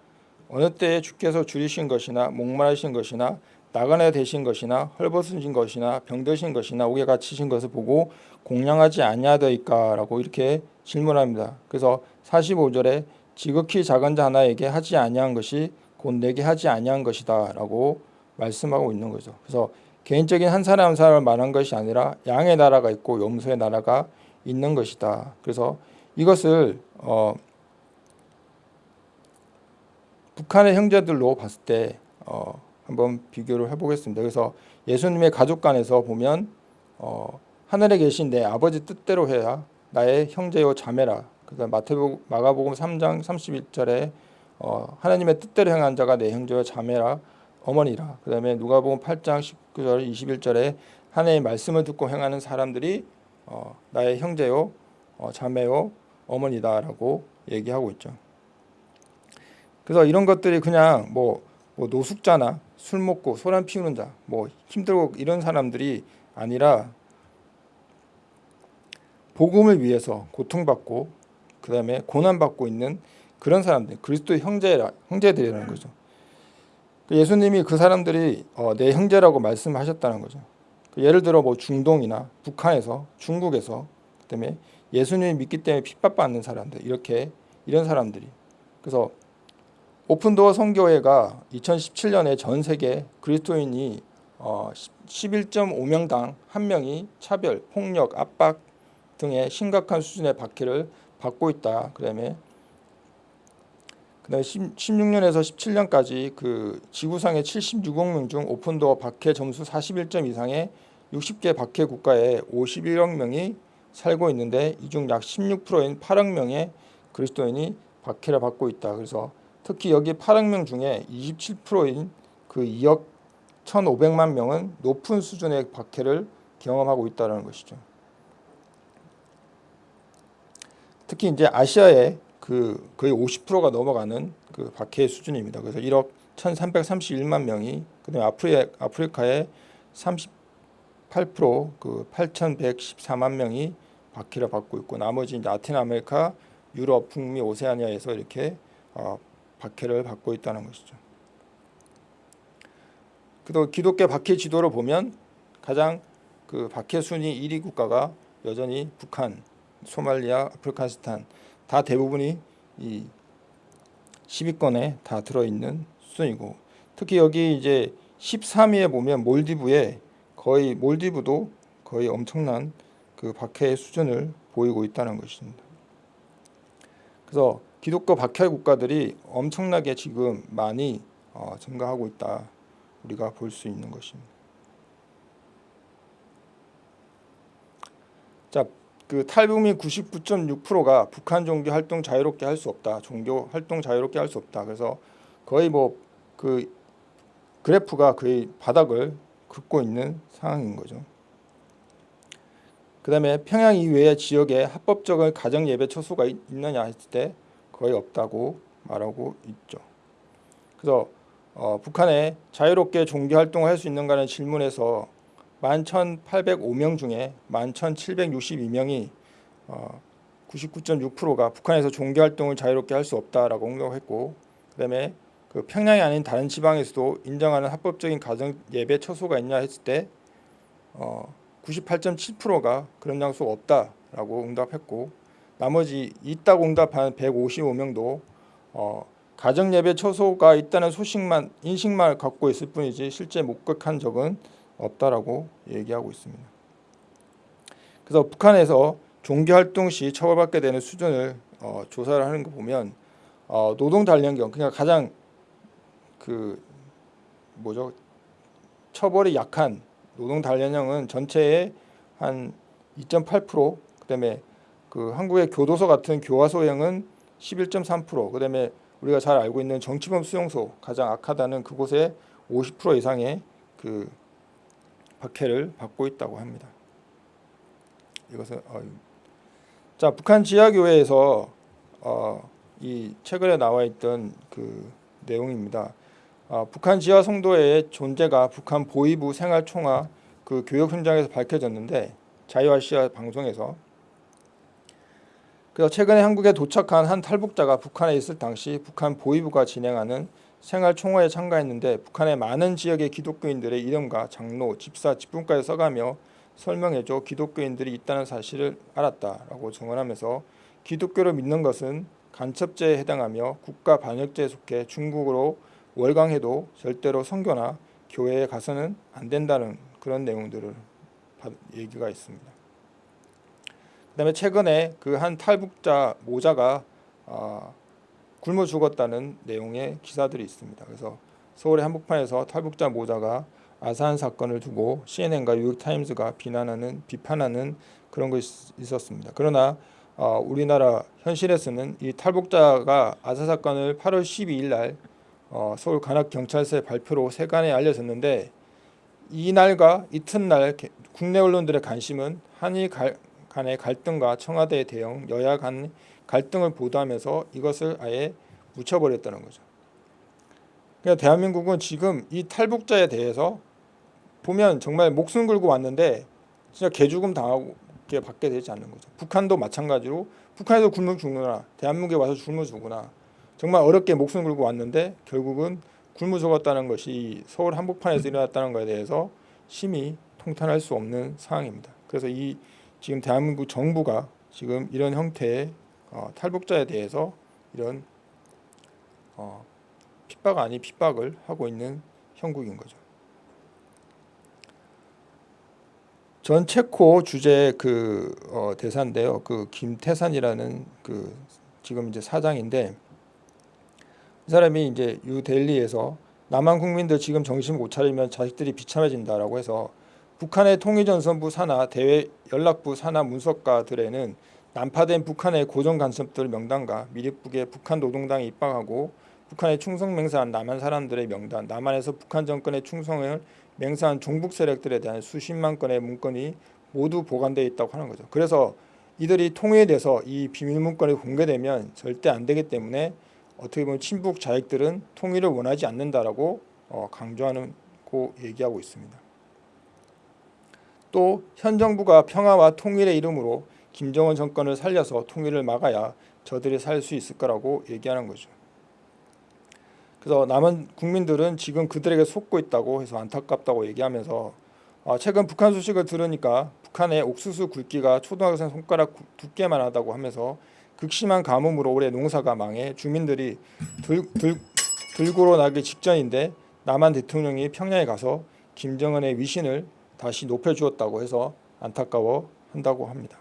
어느 때에 주께서 줄이신 것이나 목마르신 것이나 나그네 되신 것이나 헐벗으신 것이나 병드신 것이나 옥에 갇히신 것을 보고 공양하지 아니하더이까라고 이렇게 질문합니다. 그래서 45절에 지극히 작은 자 하나에게 하지 아니한 것이 곧 내게 하지 아니한 것이다라고 말씀하고 있는 거죠. 그래서 개인적인 한 사람 한 사람을 말한 것이 아니라 양의 나라가 있고 염소의 나라가 있는 것이다. 그래서 이것을 어, 북한의 형제들로 봤을 때 어, 한번 비교를 해보겠습니다. 그래서 예수님의 가족 간에서 보면 어, 하늘에 계신 내 아버지 뜻대로 해야 나의 형제요 자매라. 그래서 마태복 마가복음 3장 31절에 어, 하나님의 뜻대로 행한 자가 내 형제와 자매라 어머니라. 그다음에 누가복음 8장 19절 21절에 하나님의 말씀을 듣고 행하는 사람들이 어, 나의 형제요 어, 자매요 어머니다라고 얘기하고 있죠. 그래서 이런 것들이 그냥 뭐, 뭐 노숙자나 술 먹고 소란 피우는 자, 뭐 힘들고 이런 사람들이 아니라 복음을 위해서 고통받고 그 다음에 고난받고 있는 그런 사람들 그리스도의 형제라 형제들이라는 거죠. 그 예수님이 그 사람들이 어, 내 형제라고 말씀하셨다는 거죠. 그 예를 들어 뭐 중동이나 북한에서 중국에서 그다음에 예수님을 믿기 때문에 핍박받는 사람들 이렇게 이런 사람들이 그래서 오픈도어 선교회가 2017년에 전 세계 그리스도인이 어, 11.5명당 한 명이 차별, 폭력, 압박 등의 심각한 수준의 박해를 받고 있다. 그다음에 16년에서 17년까지 그 지구상의 76억 명 중 오픈도어 박해 점수 41점 이상의 60개 박해 국가에 51억 명이 살고 있는데 이 중 약 16%인 8억 명의 그리스도인이 박해를 받고 있다. 그래서 특히 여기 8억 명 중에 27%인 그 2억 1,500만 명은 높은 수준의 박해를 경험하고 있다는 것이죠. 특히 이제 아시아의 그 거의 50%가 넘어가는 그 박해 수준입니다. 그래서 1억 1,331만 명이 그다음에 아프리, 아프리카의 38%그 8,114만 명이 박해를 받고 있고 나머지 이제 라틴 아메리카, 유럽, 북미, 오세아니아에서 이렇게 어, 박해를 받고 있다는 것이죠. 그도 기독교 박해 지도를 보면 가장 그 박해 순위 1위 국가가 여전히 북한, 소말리아, 아프가니스탄 다 대부분이 이 10위권에 다 들어있는 수준이고 특히 여기 이제 13위에 보면 몰디브에 거의 몰디브도 거의 엄청난 그 박해 수준을 보이고 있다는 것입니다. 그래서 기독교 박해 국가들이 엄청나게 지금 많이 어, 증가하고 있다 우리가 볼 수 있는 것입니다. 자, 그 탈북민 99.6%가 북한 종교 활동 자유롭게 할 수 없다. 종교 활동 자유롭게 할 수 없다. 그래서 거의 뭐 그 그래프가 거의 바닥을 긋고 있는 상황인 거죠. 그 다음에 평양 이외의 지역에 합법적인 가정 예배 처소가 있- 있느냐 했을 때 거의 없다고 말하고 있죠. 그래서 어, 북한에 자유롭게 종교 활동을 할 수 있는가는 질문에서 11,805명 중에 11,762명이 어, 99.6%가 북한에서 종교 활동을 자유롭게 할 수 없다라고 응답했고 그다음에 그 평양이 아닌 다른 지방에서도 인정하는 합법적인 가정 예배 처소가 있냐 했을 때 어, 98.7%가 그런 장소가 없다라고 응답했고 나머지 있다고 응답한 155명도 어, 가정 예배 처소가 있다는 소식만 인식만 갖고 있을 뿐이지 실제 목격한 적은 없다라고 얘기하고 있습니다. 그래서 북한에서 종교 활동 시 처벌받게 되는 수준을 어, 조사를 하는 거 보면 어, 노동 단련경 그러니까 가장 그 뭐죠 처벌이 약한 노동 단련형은 전체의 한 2.8% 그다음에 그 한국의 교도소 같은 교화 소형은 11.3% 그다음에 우리가 잘 알고 있는 정치범 수용소 가장 악하다는 그곳에 50% 이상의 그 박해를 받고 있다고 합니다. 이것은 어, 자 북한 지하교회에서 어, 이 최근에 나와 있던 그 내용입니다. 어, 북한 지하 성도의 존재가 북한 보위부 생활 총화 그 교육 현장에서 밝혀졌는데 자유아시아 방송에서 그래서 최근에 한국에 도착한 한 탈북자가 북한에 있을 당시 북한 보위부가 진행하는 생활 총화에 참가했는데 북한의 많은 지역의 기독교인들의 이름과 장로, 집사, 집분까지 써가며 설명해줘 기독교인들이 있다는 사실을 알았다라고 증언하면서 기독교를 믿는 것은 간첩죄에 해당하며 국가 반역죄에 속해 중국으로 월강해도 절대로 선교나 교회에 가서는 안 된다는 그런 내용들을 받- 얘기가 있습니다. 그다음에 최근에 그 한 탈북자 모자가 어, 굶어 죽었다는 내용의 기사들이 있습니다. 그래서 서울의 한복판에서 탈북자 모자가 아산 사건을 두고 CNN과 뉴욕타임즈가 비난하는 비판하는 그런 것이 있었습니다. 그러나 어, 우리나라 현실에서는 이 탈북자가 아산 사건을 8월 12일 날 어, 서울 관악 경찰서의 발표로 세간에 알려졌는데 이날과 이튿날 게- 국내 언론들의 관심은 한일 갈- 간의 갈등과 청와대의 대응, 여야 간 갈등을 보도하면서 이것을 아예 묻혀버렸다는 거죠. 그러니까 대한민국은 지금 이 탈북자에 대해서 보면 정말 목숨 걸고 왔는데 진짜 개죽음 당하고 받게 되지 않는 거죠. 북한도 마찬가지로 북한에서 굶어 죽거나 대한민국에 와서 굶어 죽거나 정말 어렵게 목숨 걸고 왔는데 결국은 굶어 죽었다는 것이 이 서울 한복판에서 일어났다는 것에 대해서 심히 통탄할 수 없는 상황입니다. 그래서 이 지금 대한민국 정부가 지금 이런 형태의 어, 탈북자에 대해서 이런 어, 핍박 아닌 핍박을 하고 있는 형국인 거죠. 전 체코 주재 그 어, 대사인데요. 그 김태산이라는 그 지금 이제 사장인데 이 사람이 이제 유델리에서 남한 국민들 지금 정신 못 차리면 자식들이 비참해진다라고 해서 북한의 통일전선부 산하 대외 연락부 산하 문서가들에는 난파된 북한의 고정 간섭들 명단과 미립국의 북한 노동당에 입방하고 북한에 충성 맹세한 남한 사람들의 명단, 남한에서 북한 정권에 충성을 맹세한 종북 세력들에 대한 수십만 건의 문건이 모두 보관되어 있다고 하는 거죠. 그래서 이들이 통일돼서 이 비밀 문건이 공개되면 절대 안 되기 때문에 어떻게 보면 친북 자익들은 통일을 원하지 않는다라고 어, 강조하는 고 얘기하고 있습니다. 또 현 정부가 평화와 통일의 이름으로 김정은 정권을 살려서 통일을 막아야 저들이 살 수 있을 거라고 얘기하는 거죠. 그래서 남은 국민들은 지금 그들에게 속고 있다고 해서 안타깝다고 얘기하면서 아, 최근 북한 소식을 들으니까 북한의 옥수수 굵기가 초등학생 손가락 구- 두께만 하다고 하면서 극심한 가뭄으로 올해 농사가 망해 주민들이 들, 들, 들고로 나기 직전인데 남한 대통령이 평양에 가서 김정은의 위신을 다시 높여주었다고 해서 안타까워 한다고 합니다.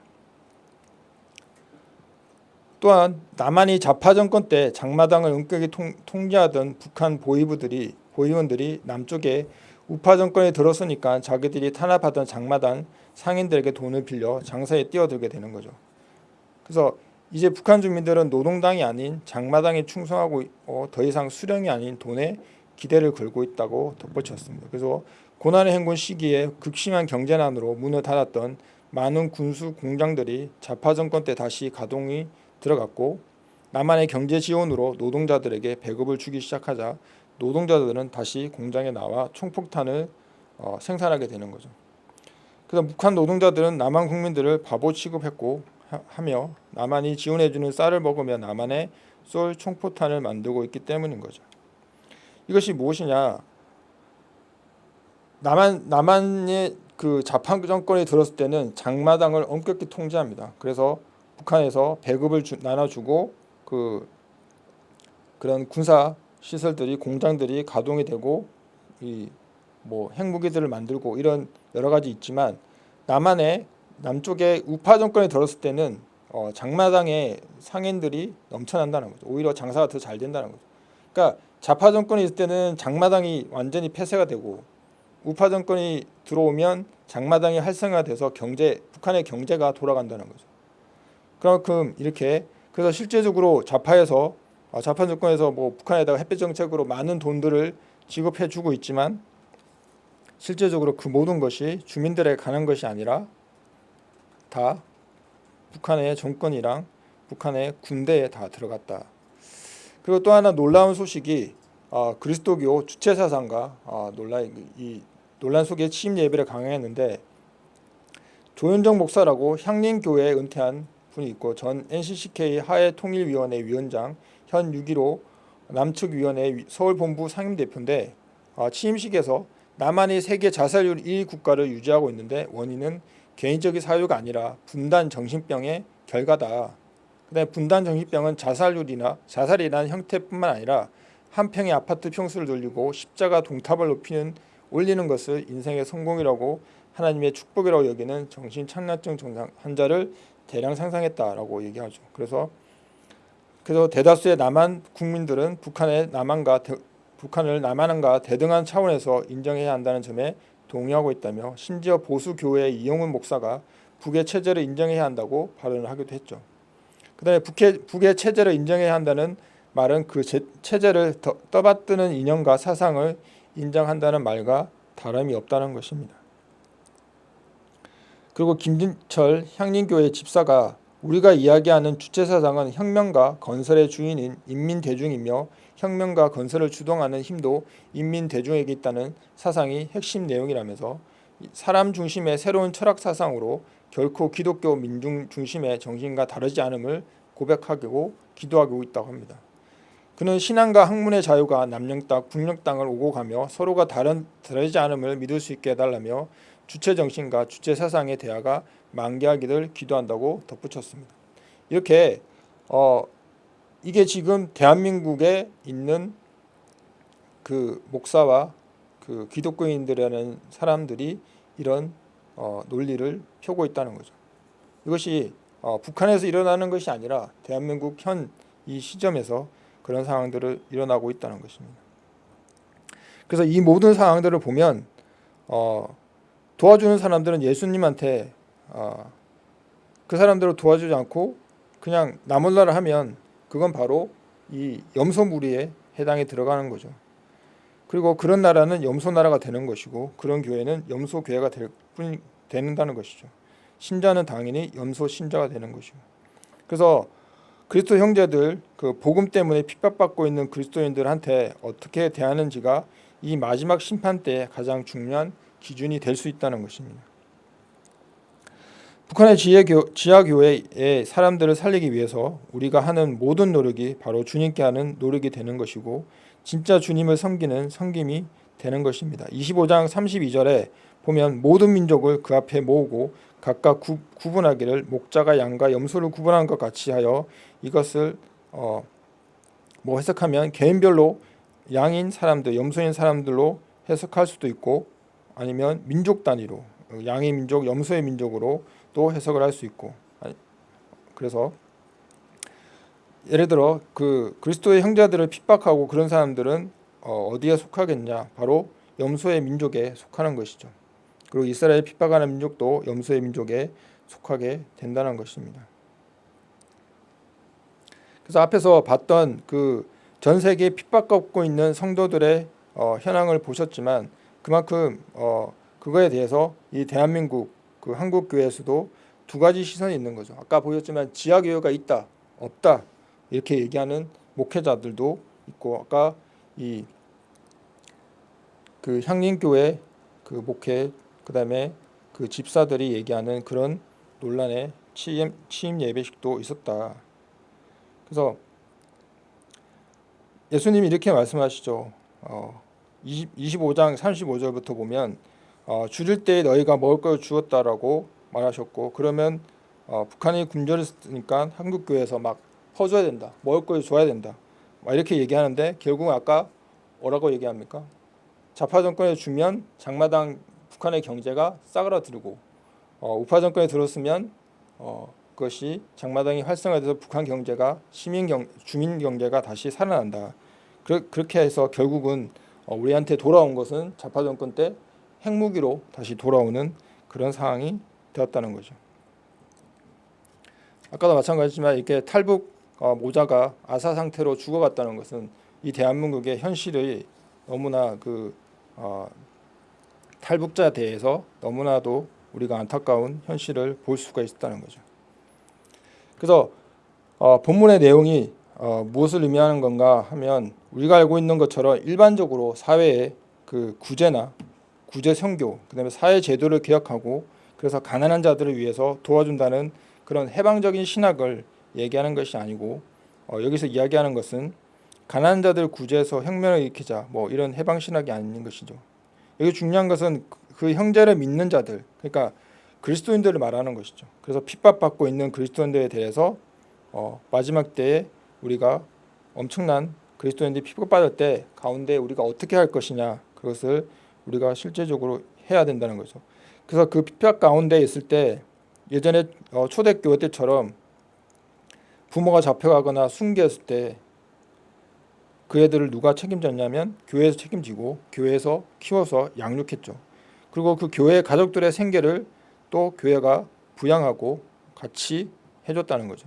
또한 남한이 좌파 정권 때 장마당을 은격히 통, 통제하던 북한 보위부들이 보위원들이 남쪽에 우파 정권이 들어서니까 자기들이 탄압하던 장마당 상인들에게 돈을 빌려 장사에 뛰어들게 되는 거죠. 그래서 이제 북한 주민들은 노동당이 아닌 장마당에 충성하고 어, 더 이상 수령이 아닌 돈에 기대를 걸고 있다고 덧붙였습니다. 그래서 고난의 행군 시기에 극심한 경제난으로 문을 닫았던 많은 군수 공장들이 좌파 정권 때 다시 가동이 들어갔고 남한의 경제 지원으로 노동자들에게 배급을 주기 시작하자 노동자들은 다시 공장에 나와 총폭탄을 어, 생산하게 되는 거죠. 그래서 북한 노동자들은 남한 국민들을 바보 취급했고 하, 하며 남한이 지원해주는 쌀을 먹으며 남한에 쏠 총포탄을 만들고 있기 때문인 거죠. 이것이 무엇이냐? 남한 남한의 그 자파 정권이 들었을 때는 장마당을 엄격히 통제합니다. 그래서 북한에서 배급을 주, 나눠주고 그 그런 군사 시설들이 공장들이 가동이 되고 이 뭐 핵무기들을 만들고 이런 여러 가지 있지만 남한의 남쪽에 우파 정권이 들었을 때는 어, 장마당에 상인들이 넘쳐난다는 거죠. 오히려 장사가 더 잘 된다는 거죠. 그러니까 좌파 정권이 있을 때는 장마당이 완전히 폐쇄가 되고 우파 정권이 들어오면 장마당이 활성화돼서 경제 북한의 경제가 돌아간다는 거죠. 그만큼 이렇게 그래서 실제적으로 좌파에서 아, 좌파 정권에서 뭐 북한에다가 햇볕 정책으로 많은 돈들을 지급해 주고 있지만 실제적으로 그 모든 것이 주민들에게 가는 것이 아니라 다 북한의 정권이랑 북한의 군대에 다 들어갔다. 그리고 또 하나 놀라운 소식이 어, 그리스도교 주체 사상과 어, 논란 이 논란 속에 취임 예배를 강행했는데 조현정 목사라고 향림교회에 은퇴한 분이 있고 전 NCCK 하해 통일위원회 위원장 현 6.15 남측위원회 서울본부 상임대표인데 어, 취임식에서 남한이 세계 자살률 1위 국가를 유지하고 있는데 원인은 개인적인 사유가 아니라 분단 정신병의 결과다. 그다음에 분단 정신병은 자살률이나 자살이라는 형태뿐만 아니라 한 평의 아파트 평수를 돌리고 십자가 동탑을 높이는 올리는 것을 인생의 성공이라고 하나님의 축복이라고 여기는 정신 착란증 증상 환자를 대량 상상했다라고 얘기하죠. 그래서 그래서 대다수의 남한 국민들은 북한의 남한과 대, 북한을 남한과 대등한 차원에서 인정해야 한다는 점에 동의하고 있다며 심지어 보수 교회의 이영훈 목사가 북의 체제를 인정해야 한다고 발언을 하기도 했죠. 그다음에 북의, 북의 체제를 인정해야 한다는 말은 그 제, 체제를 더, 떠받드는 이념과 사상을 인정한다는 말과 다름이 없다는 것입니다. 그리고 김진철 향림교회 집사가 우리가 이야기하는 주체 사상은 혁명과 건설의 주인인 인민 대중이며 혁명과 건설을 주동하는 힘도 인민 대중에게 있다는 사상이 핵심 내용이라면서 사람 중심의 새로운 철학 사상으로 결코 기독교 민중 중심의 정신과 다르지 않음을 고백하고 기도하고 있다고 합니다. 그는 신앙과 학문의 자유가 남령 땅, 북녘 땅을 오고 가며 서로가 다른 다르지 않음을 믿을 수 있게 해달라며 주체 정신과 주체 사상의 대화가 만개하기를 기도한다고 덧붙였습니다. 이렇게 어, 이게 지금 대한민국에 있는 그 목사와 그 기독교인들이라는 사람들이 이런 어, 논리를 펴고 있다는 거죠. 이것이 어, 북한에서 일어나는 것이 아니라 대한민국 현 이 시점에서 그런 상황들을 일어나고 있다는 것입니다. 그래서 이 모든 상황들을 보면 어, 도와주는 사람들은 예수님한테 어, 그 사람들을 도와주지 않고 그냥 나몰라를 하면 그건 바로 이 염소 무리에 해당이 들어가는 거죠. 그리고 그런 나라는 염소 나라가 되는 것이고 그런 교회는 염소 교회가 될 뿐이 되는다는 것이죠. 신자는 당연히 염소 신자가 되는 것이고. 그래서 그리스도 형제들 그 복음 때문에 핍박받고 있는 그리스도인들한테 어떻게 대하는지가 이 마지막 심판 때 가장 중요한 기준이 될 수 있다는 것입니다. 북한의 지하교회의 사람들을 살리기 위해서 우리가 하는 모든 노력이 바로 주님께 하는 노력이 되는 것이고 진짜 주님을 섬기는 섬김이 되는 것입니다. 25장 32절에 보면 모든 민족을 그 앞에 모으고 각각 구, 분하기를 목자가 양과 염소를 구분하는 것 같이 하여 이것을 어, 뭐 해석하면 개인별로 양인 사람들, 염소인 사람들로 해석할 수도 있고 아니면 민족 단위로 양의 민족, 염소의 민족으로 또 해석을 할 수 있고 그래서 예를 들어 그 그리스도의 형제들을 핍박하고 그런 사람들은 어, 어디에 속하겠냐 바로 염소의 민족에 속하는 것이죠. 그리고 이스라엘 핍박하는 민족도 염소의 민족에 속하게 된다는 것입니다. 그래서 앞에서 봤던 그 전 세계 핍박받고 있는 성도들의 어, 현황을 보셨지만 그만큼 어, 그거에 대해서 이 대한민국 그 한국 교회에서도 두 가지 시선이 있는 거죠. 아까 보였지만 지하 교회가 있다, 없다 이렇게 얘기하는 목회자들도 있고 아까 이 그 향림교회 그 목회 그 다음에 그 집사들이 얘기하는 그런 논란의 취임, 취임 예배식도 있었다. 그래서 예수님이 이렇게 말씀하시죠. 어, 20, 25장 35절부터 보면 어, 줄일 때 너희가 먹을 걸 주었다라고 말하셨고 그러면 어, 북한이 굶주렸으니까 한국 교회에서 막 퍼줘야 된다, 먹을 걸 줘야 된다, 막 이렇게 얘기하는데 결국 아까 뭐라고 얘기합니까? 좌파 정권에 주면 장마당 북한의 경제가 싸그라들고 어, 우파 정권에 들었으면 어, 그 것이 장마당이 활성화돼서 북한 경제가 시민 경 주민 경제가 다시 살아난다. 그, 그렇게 해서 결국은 어, 우리한테 돌아온 것은 좌파 정권 때 핵무기로 다시 돌아오는 그런 상황이 되었다는 거죠. 아까도 마찬가지지만 이렇게 탈북 어, 모자가 아사 상태로 죽어갔다는 것은 이 대한민국의 현실이 너무나 그 어, 탈북자에 대해서 너무나도 우리가 안타까운 현실을 볼 수가 있다는 거죠. 그래서 어, 본문의 내용이 어, 무엇을 의미하는 건가 하면 우리가 알고 있는 것처럼 일반적으로 사회의 그 구제나 구제 선교, 그다음에 사회 제도를 개혁하고 그래서 가난한 자들을 위해서 도와준다는 그런 해방적인 신학을 얘기하는 것이 아니고 어, 여기서 이야기하는 것은 가난한 자들 구제해서 혁명을 일으키자 뭐 이런 해방 신학이 아닌 것이죠. 여기 중요한 것은 그 형제를 믿는 자들, 그러니까 그리스도인들을 말하는 것이죠. 그래서 핍박받고 있는 그리스도인들에 대해서 어, 마지막 때에 우리가 엄청난 그리스도인들이 핍박받을 때 가운데 우리가 어떻게 할 것이냐 그것을 우리가 실제적으로 해야 된다는 거죠. 그래서 그 핍박 가운데 있을 때 예전에 어, 초대교회 때처럼 부모가 잡혀가거나 순교했을 때 그 애들을 누가 책임졌냐면 교회에서 책임지고 교회에서 키워서 양육했죠. 그리고 그 교회 가족들의 생계를 또 교회가 부양하고 같이 해줬다는 거죠.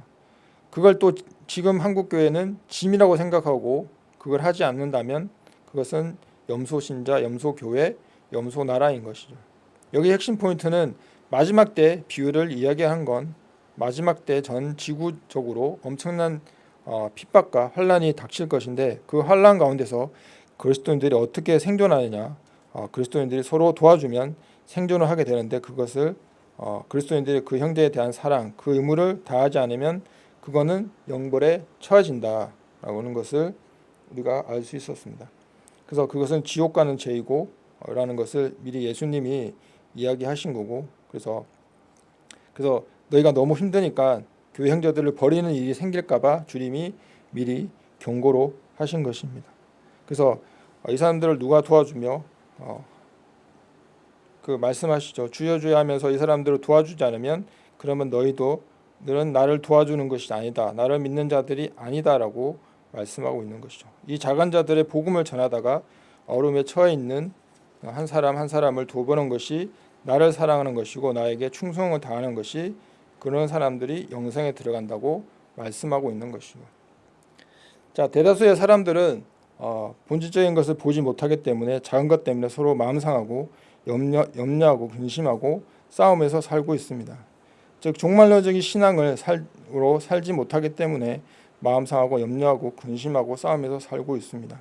그걸 또 지금 한국 교회는 짐이라고 생각하고 그걸 하지 않는다면 그것은 염소 신자, 염소 교회, 염소 나라인 것이죠. 여기 핵심 포인트는 마지막 때 비유를 이야기한 건 마지막 때 전 지구적으로 엄청난 어, 핍박과 환란이 닥칠 것인데 그 환란 가운데서 그리스도인들이 어떻게 생존하느냐 어, 그리스도인들이 서로 도와주면 생존을 하게 되는데 그것을 어, 그리스도인들이 그 형제에 대한 사랑 그 의무를 다하지 않으면 그거는 영벌에 처해진다라고 하는 것을 우리가 알 수 있었습니다. 그래서 그것은 지옥 가는 죄이고 라는 것을 미리 예수님이 이야기하신 거고 그래서 그래서 너희가 너무 힘드니까 교회 형제들을 버리는 일이 생길까 봐 주님이 미리 경고로 하신 것입니다. 그래서 이 사람들을 누가 도와주며 어, 그 말씀하시죠. 주여 주여 하면서 이 사람들을 도와주지 않으면 그러면 너희도 너는 나를 도와주는 것이 아니다. 나를 믿는 자들이 아니다라고 말씀하고 있는 것이죠. 이 작은 자들의 복음을 전하다가 어려움에 처해 있는 한 사람 한 사람을 돌보는 것이 나를 사랑하는 것이고 나에게 충성을 다하는 것이 그런 사람들이 영생에 들어간다고 말씀하고 있는 것이고. 자 대다수의 사람들은 어, 본질적인 것을 보지 못하기 때문에 작은 것 때문에 서로 마음 상하고 염려, 염려하고 근심하고 싸움에서 살고 있습니다. 즉 종말론적인 신앙을 살로 살지 못하기 때문에 마음 상하고 염려하고 근심하고 싸움에서 살고 있습니다.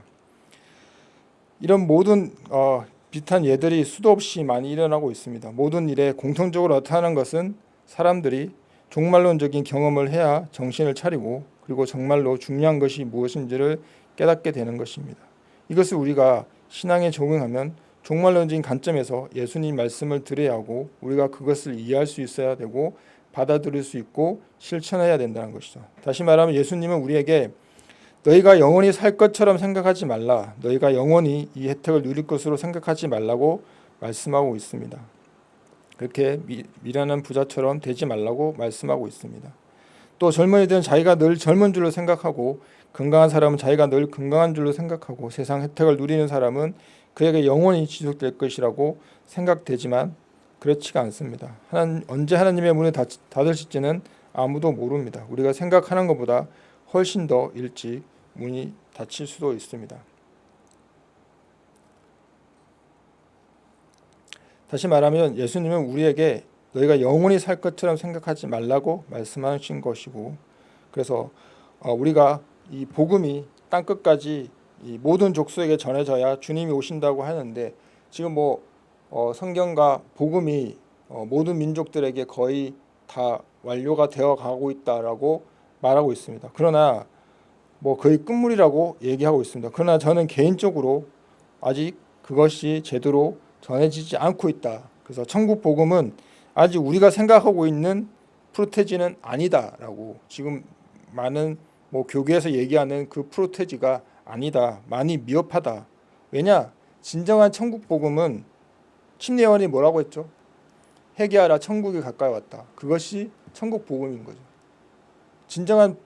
이런 모든 어, 비슷한 예들이 수도 없이 많이 일어나고 있습니다. 모든 일에 공통적으로 나타나는 것은 사람들이 종말론적인 경험을 해야 정신을 차리고 그리고 정말로 중요한 것이 무엇인지를 깨닫게 되는 것입니다. 이것을 우리가 신앙에 적용하면 종말론적인 관점에서 예수님 말씀을 들어야 하고 우리가 그것을 이해할 수 있어야 되고 받아들일 수 있고 실천해야 된다는 것이죠. 다시 말하면 예수님은 우리에게 너희가 영원히 살 것처럼 생각하지 말라. 너희가 영원히 이 혜택을 누릴 것으로 생각하지 말라고 말씀하고 있습니다. 그렇게 미, 미련한 부자처럼 되지 말라고 말씀하고 있습니다. 또 젊은이들은 자기가 늘 젊은 줄로 생각하고 건강한 사람은 자기가 늘 건강한 줄로 생각하고 세상 혜택을 누리는 사람은 그에게 영원히 지속될 것이라고 생각되지만 그렇지가 않습니다. 하나님, 언제 하나님의 문을 닫으실지는 아무도 모릅니다. 우리가 생각하는 것보다 훨씬 더 일찍 문이 닫힐 수도 있습니다. 다시 말하면 예수님은 우리에게 너희가 영원히 살 것처럼 생각하지 말라고 말씀하신 것이고 그래서 어, 우리가 이 복음이 땅 끝까지 이 모든 족속에게 전해져야 주님이 오신다고 하는데 지금 뭐 어, 성경과 복음이 어, 모든 민족들에게 거의 다 완료가 되어 가고 있다라고 말하고 있습니다. 그러나 뭐 거의 끝물이라고 얘기하고 있습니다. 그러나 저는 개인적으로 아직 그것이 제대로 전해지지 않고 있다. 그래서 천국 복음은 아직 우리가 생각하고 있는 프로테지는 아니다라고 지금 많은 뭐 교계에서 얘기하는 그 프로테지가 아니다. 많이 미흡하다. 왜냐? 진정한 천국 복음은 침례원이 뭐라고 했죠? 회개하라 천국이 가까이 왔다. 그것이 천국 복음인 거죠. 진정한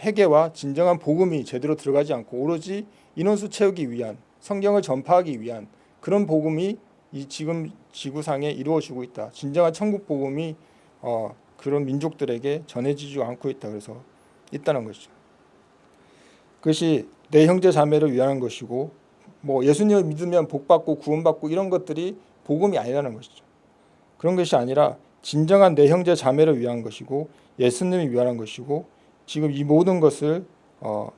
회개와 진정한 복음이 제대로 들어가지 않고 오로지 인원수 채우기 위한 성경을 전파하기 위한 그런 복음이 이 지금 지구상에 이루어지고 있다. 진정한 천국 복음이 어, 그런 민족들에게 전해지지 않고 있다. 그래서 있다는 것이죠. 그것이 내 형제 자매를 위한 것이고 뭐 예수님을 믿으면 복 받고 구원 받고 이런 것들이 복음이 아니라는 것이죠. 그런 것이 아니라 진정한 내 형제 자매를 위한 것이고 예수님을 위한 것이고 지금 이 모든 것을 어,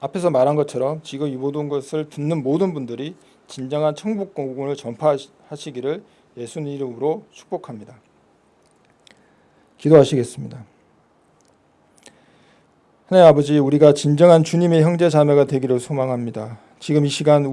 앞에서 말한 것처럼 지금 이 모든 것을 듣는 모든 분들이 진정한 천국 공공을 전파하시기를 예수님 이름으로 축복합니다. 기도하시겠습니다. 하나님 아버지 우리가 진정한 주님의 형제 자매가 되기를 소망합니다. 지금 이 시간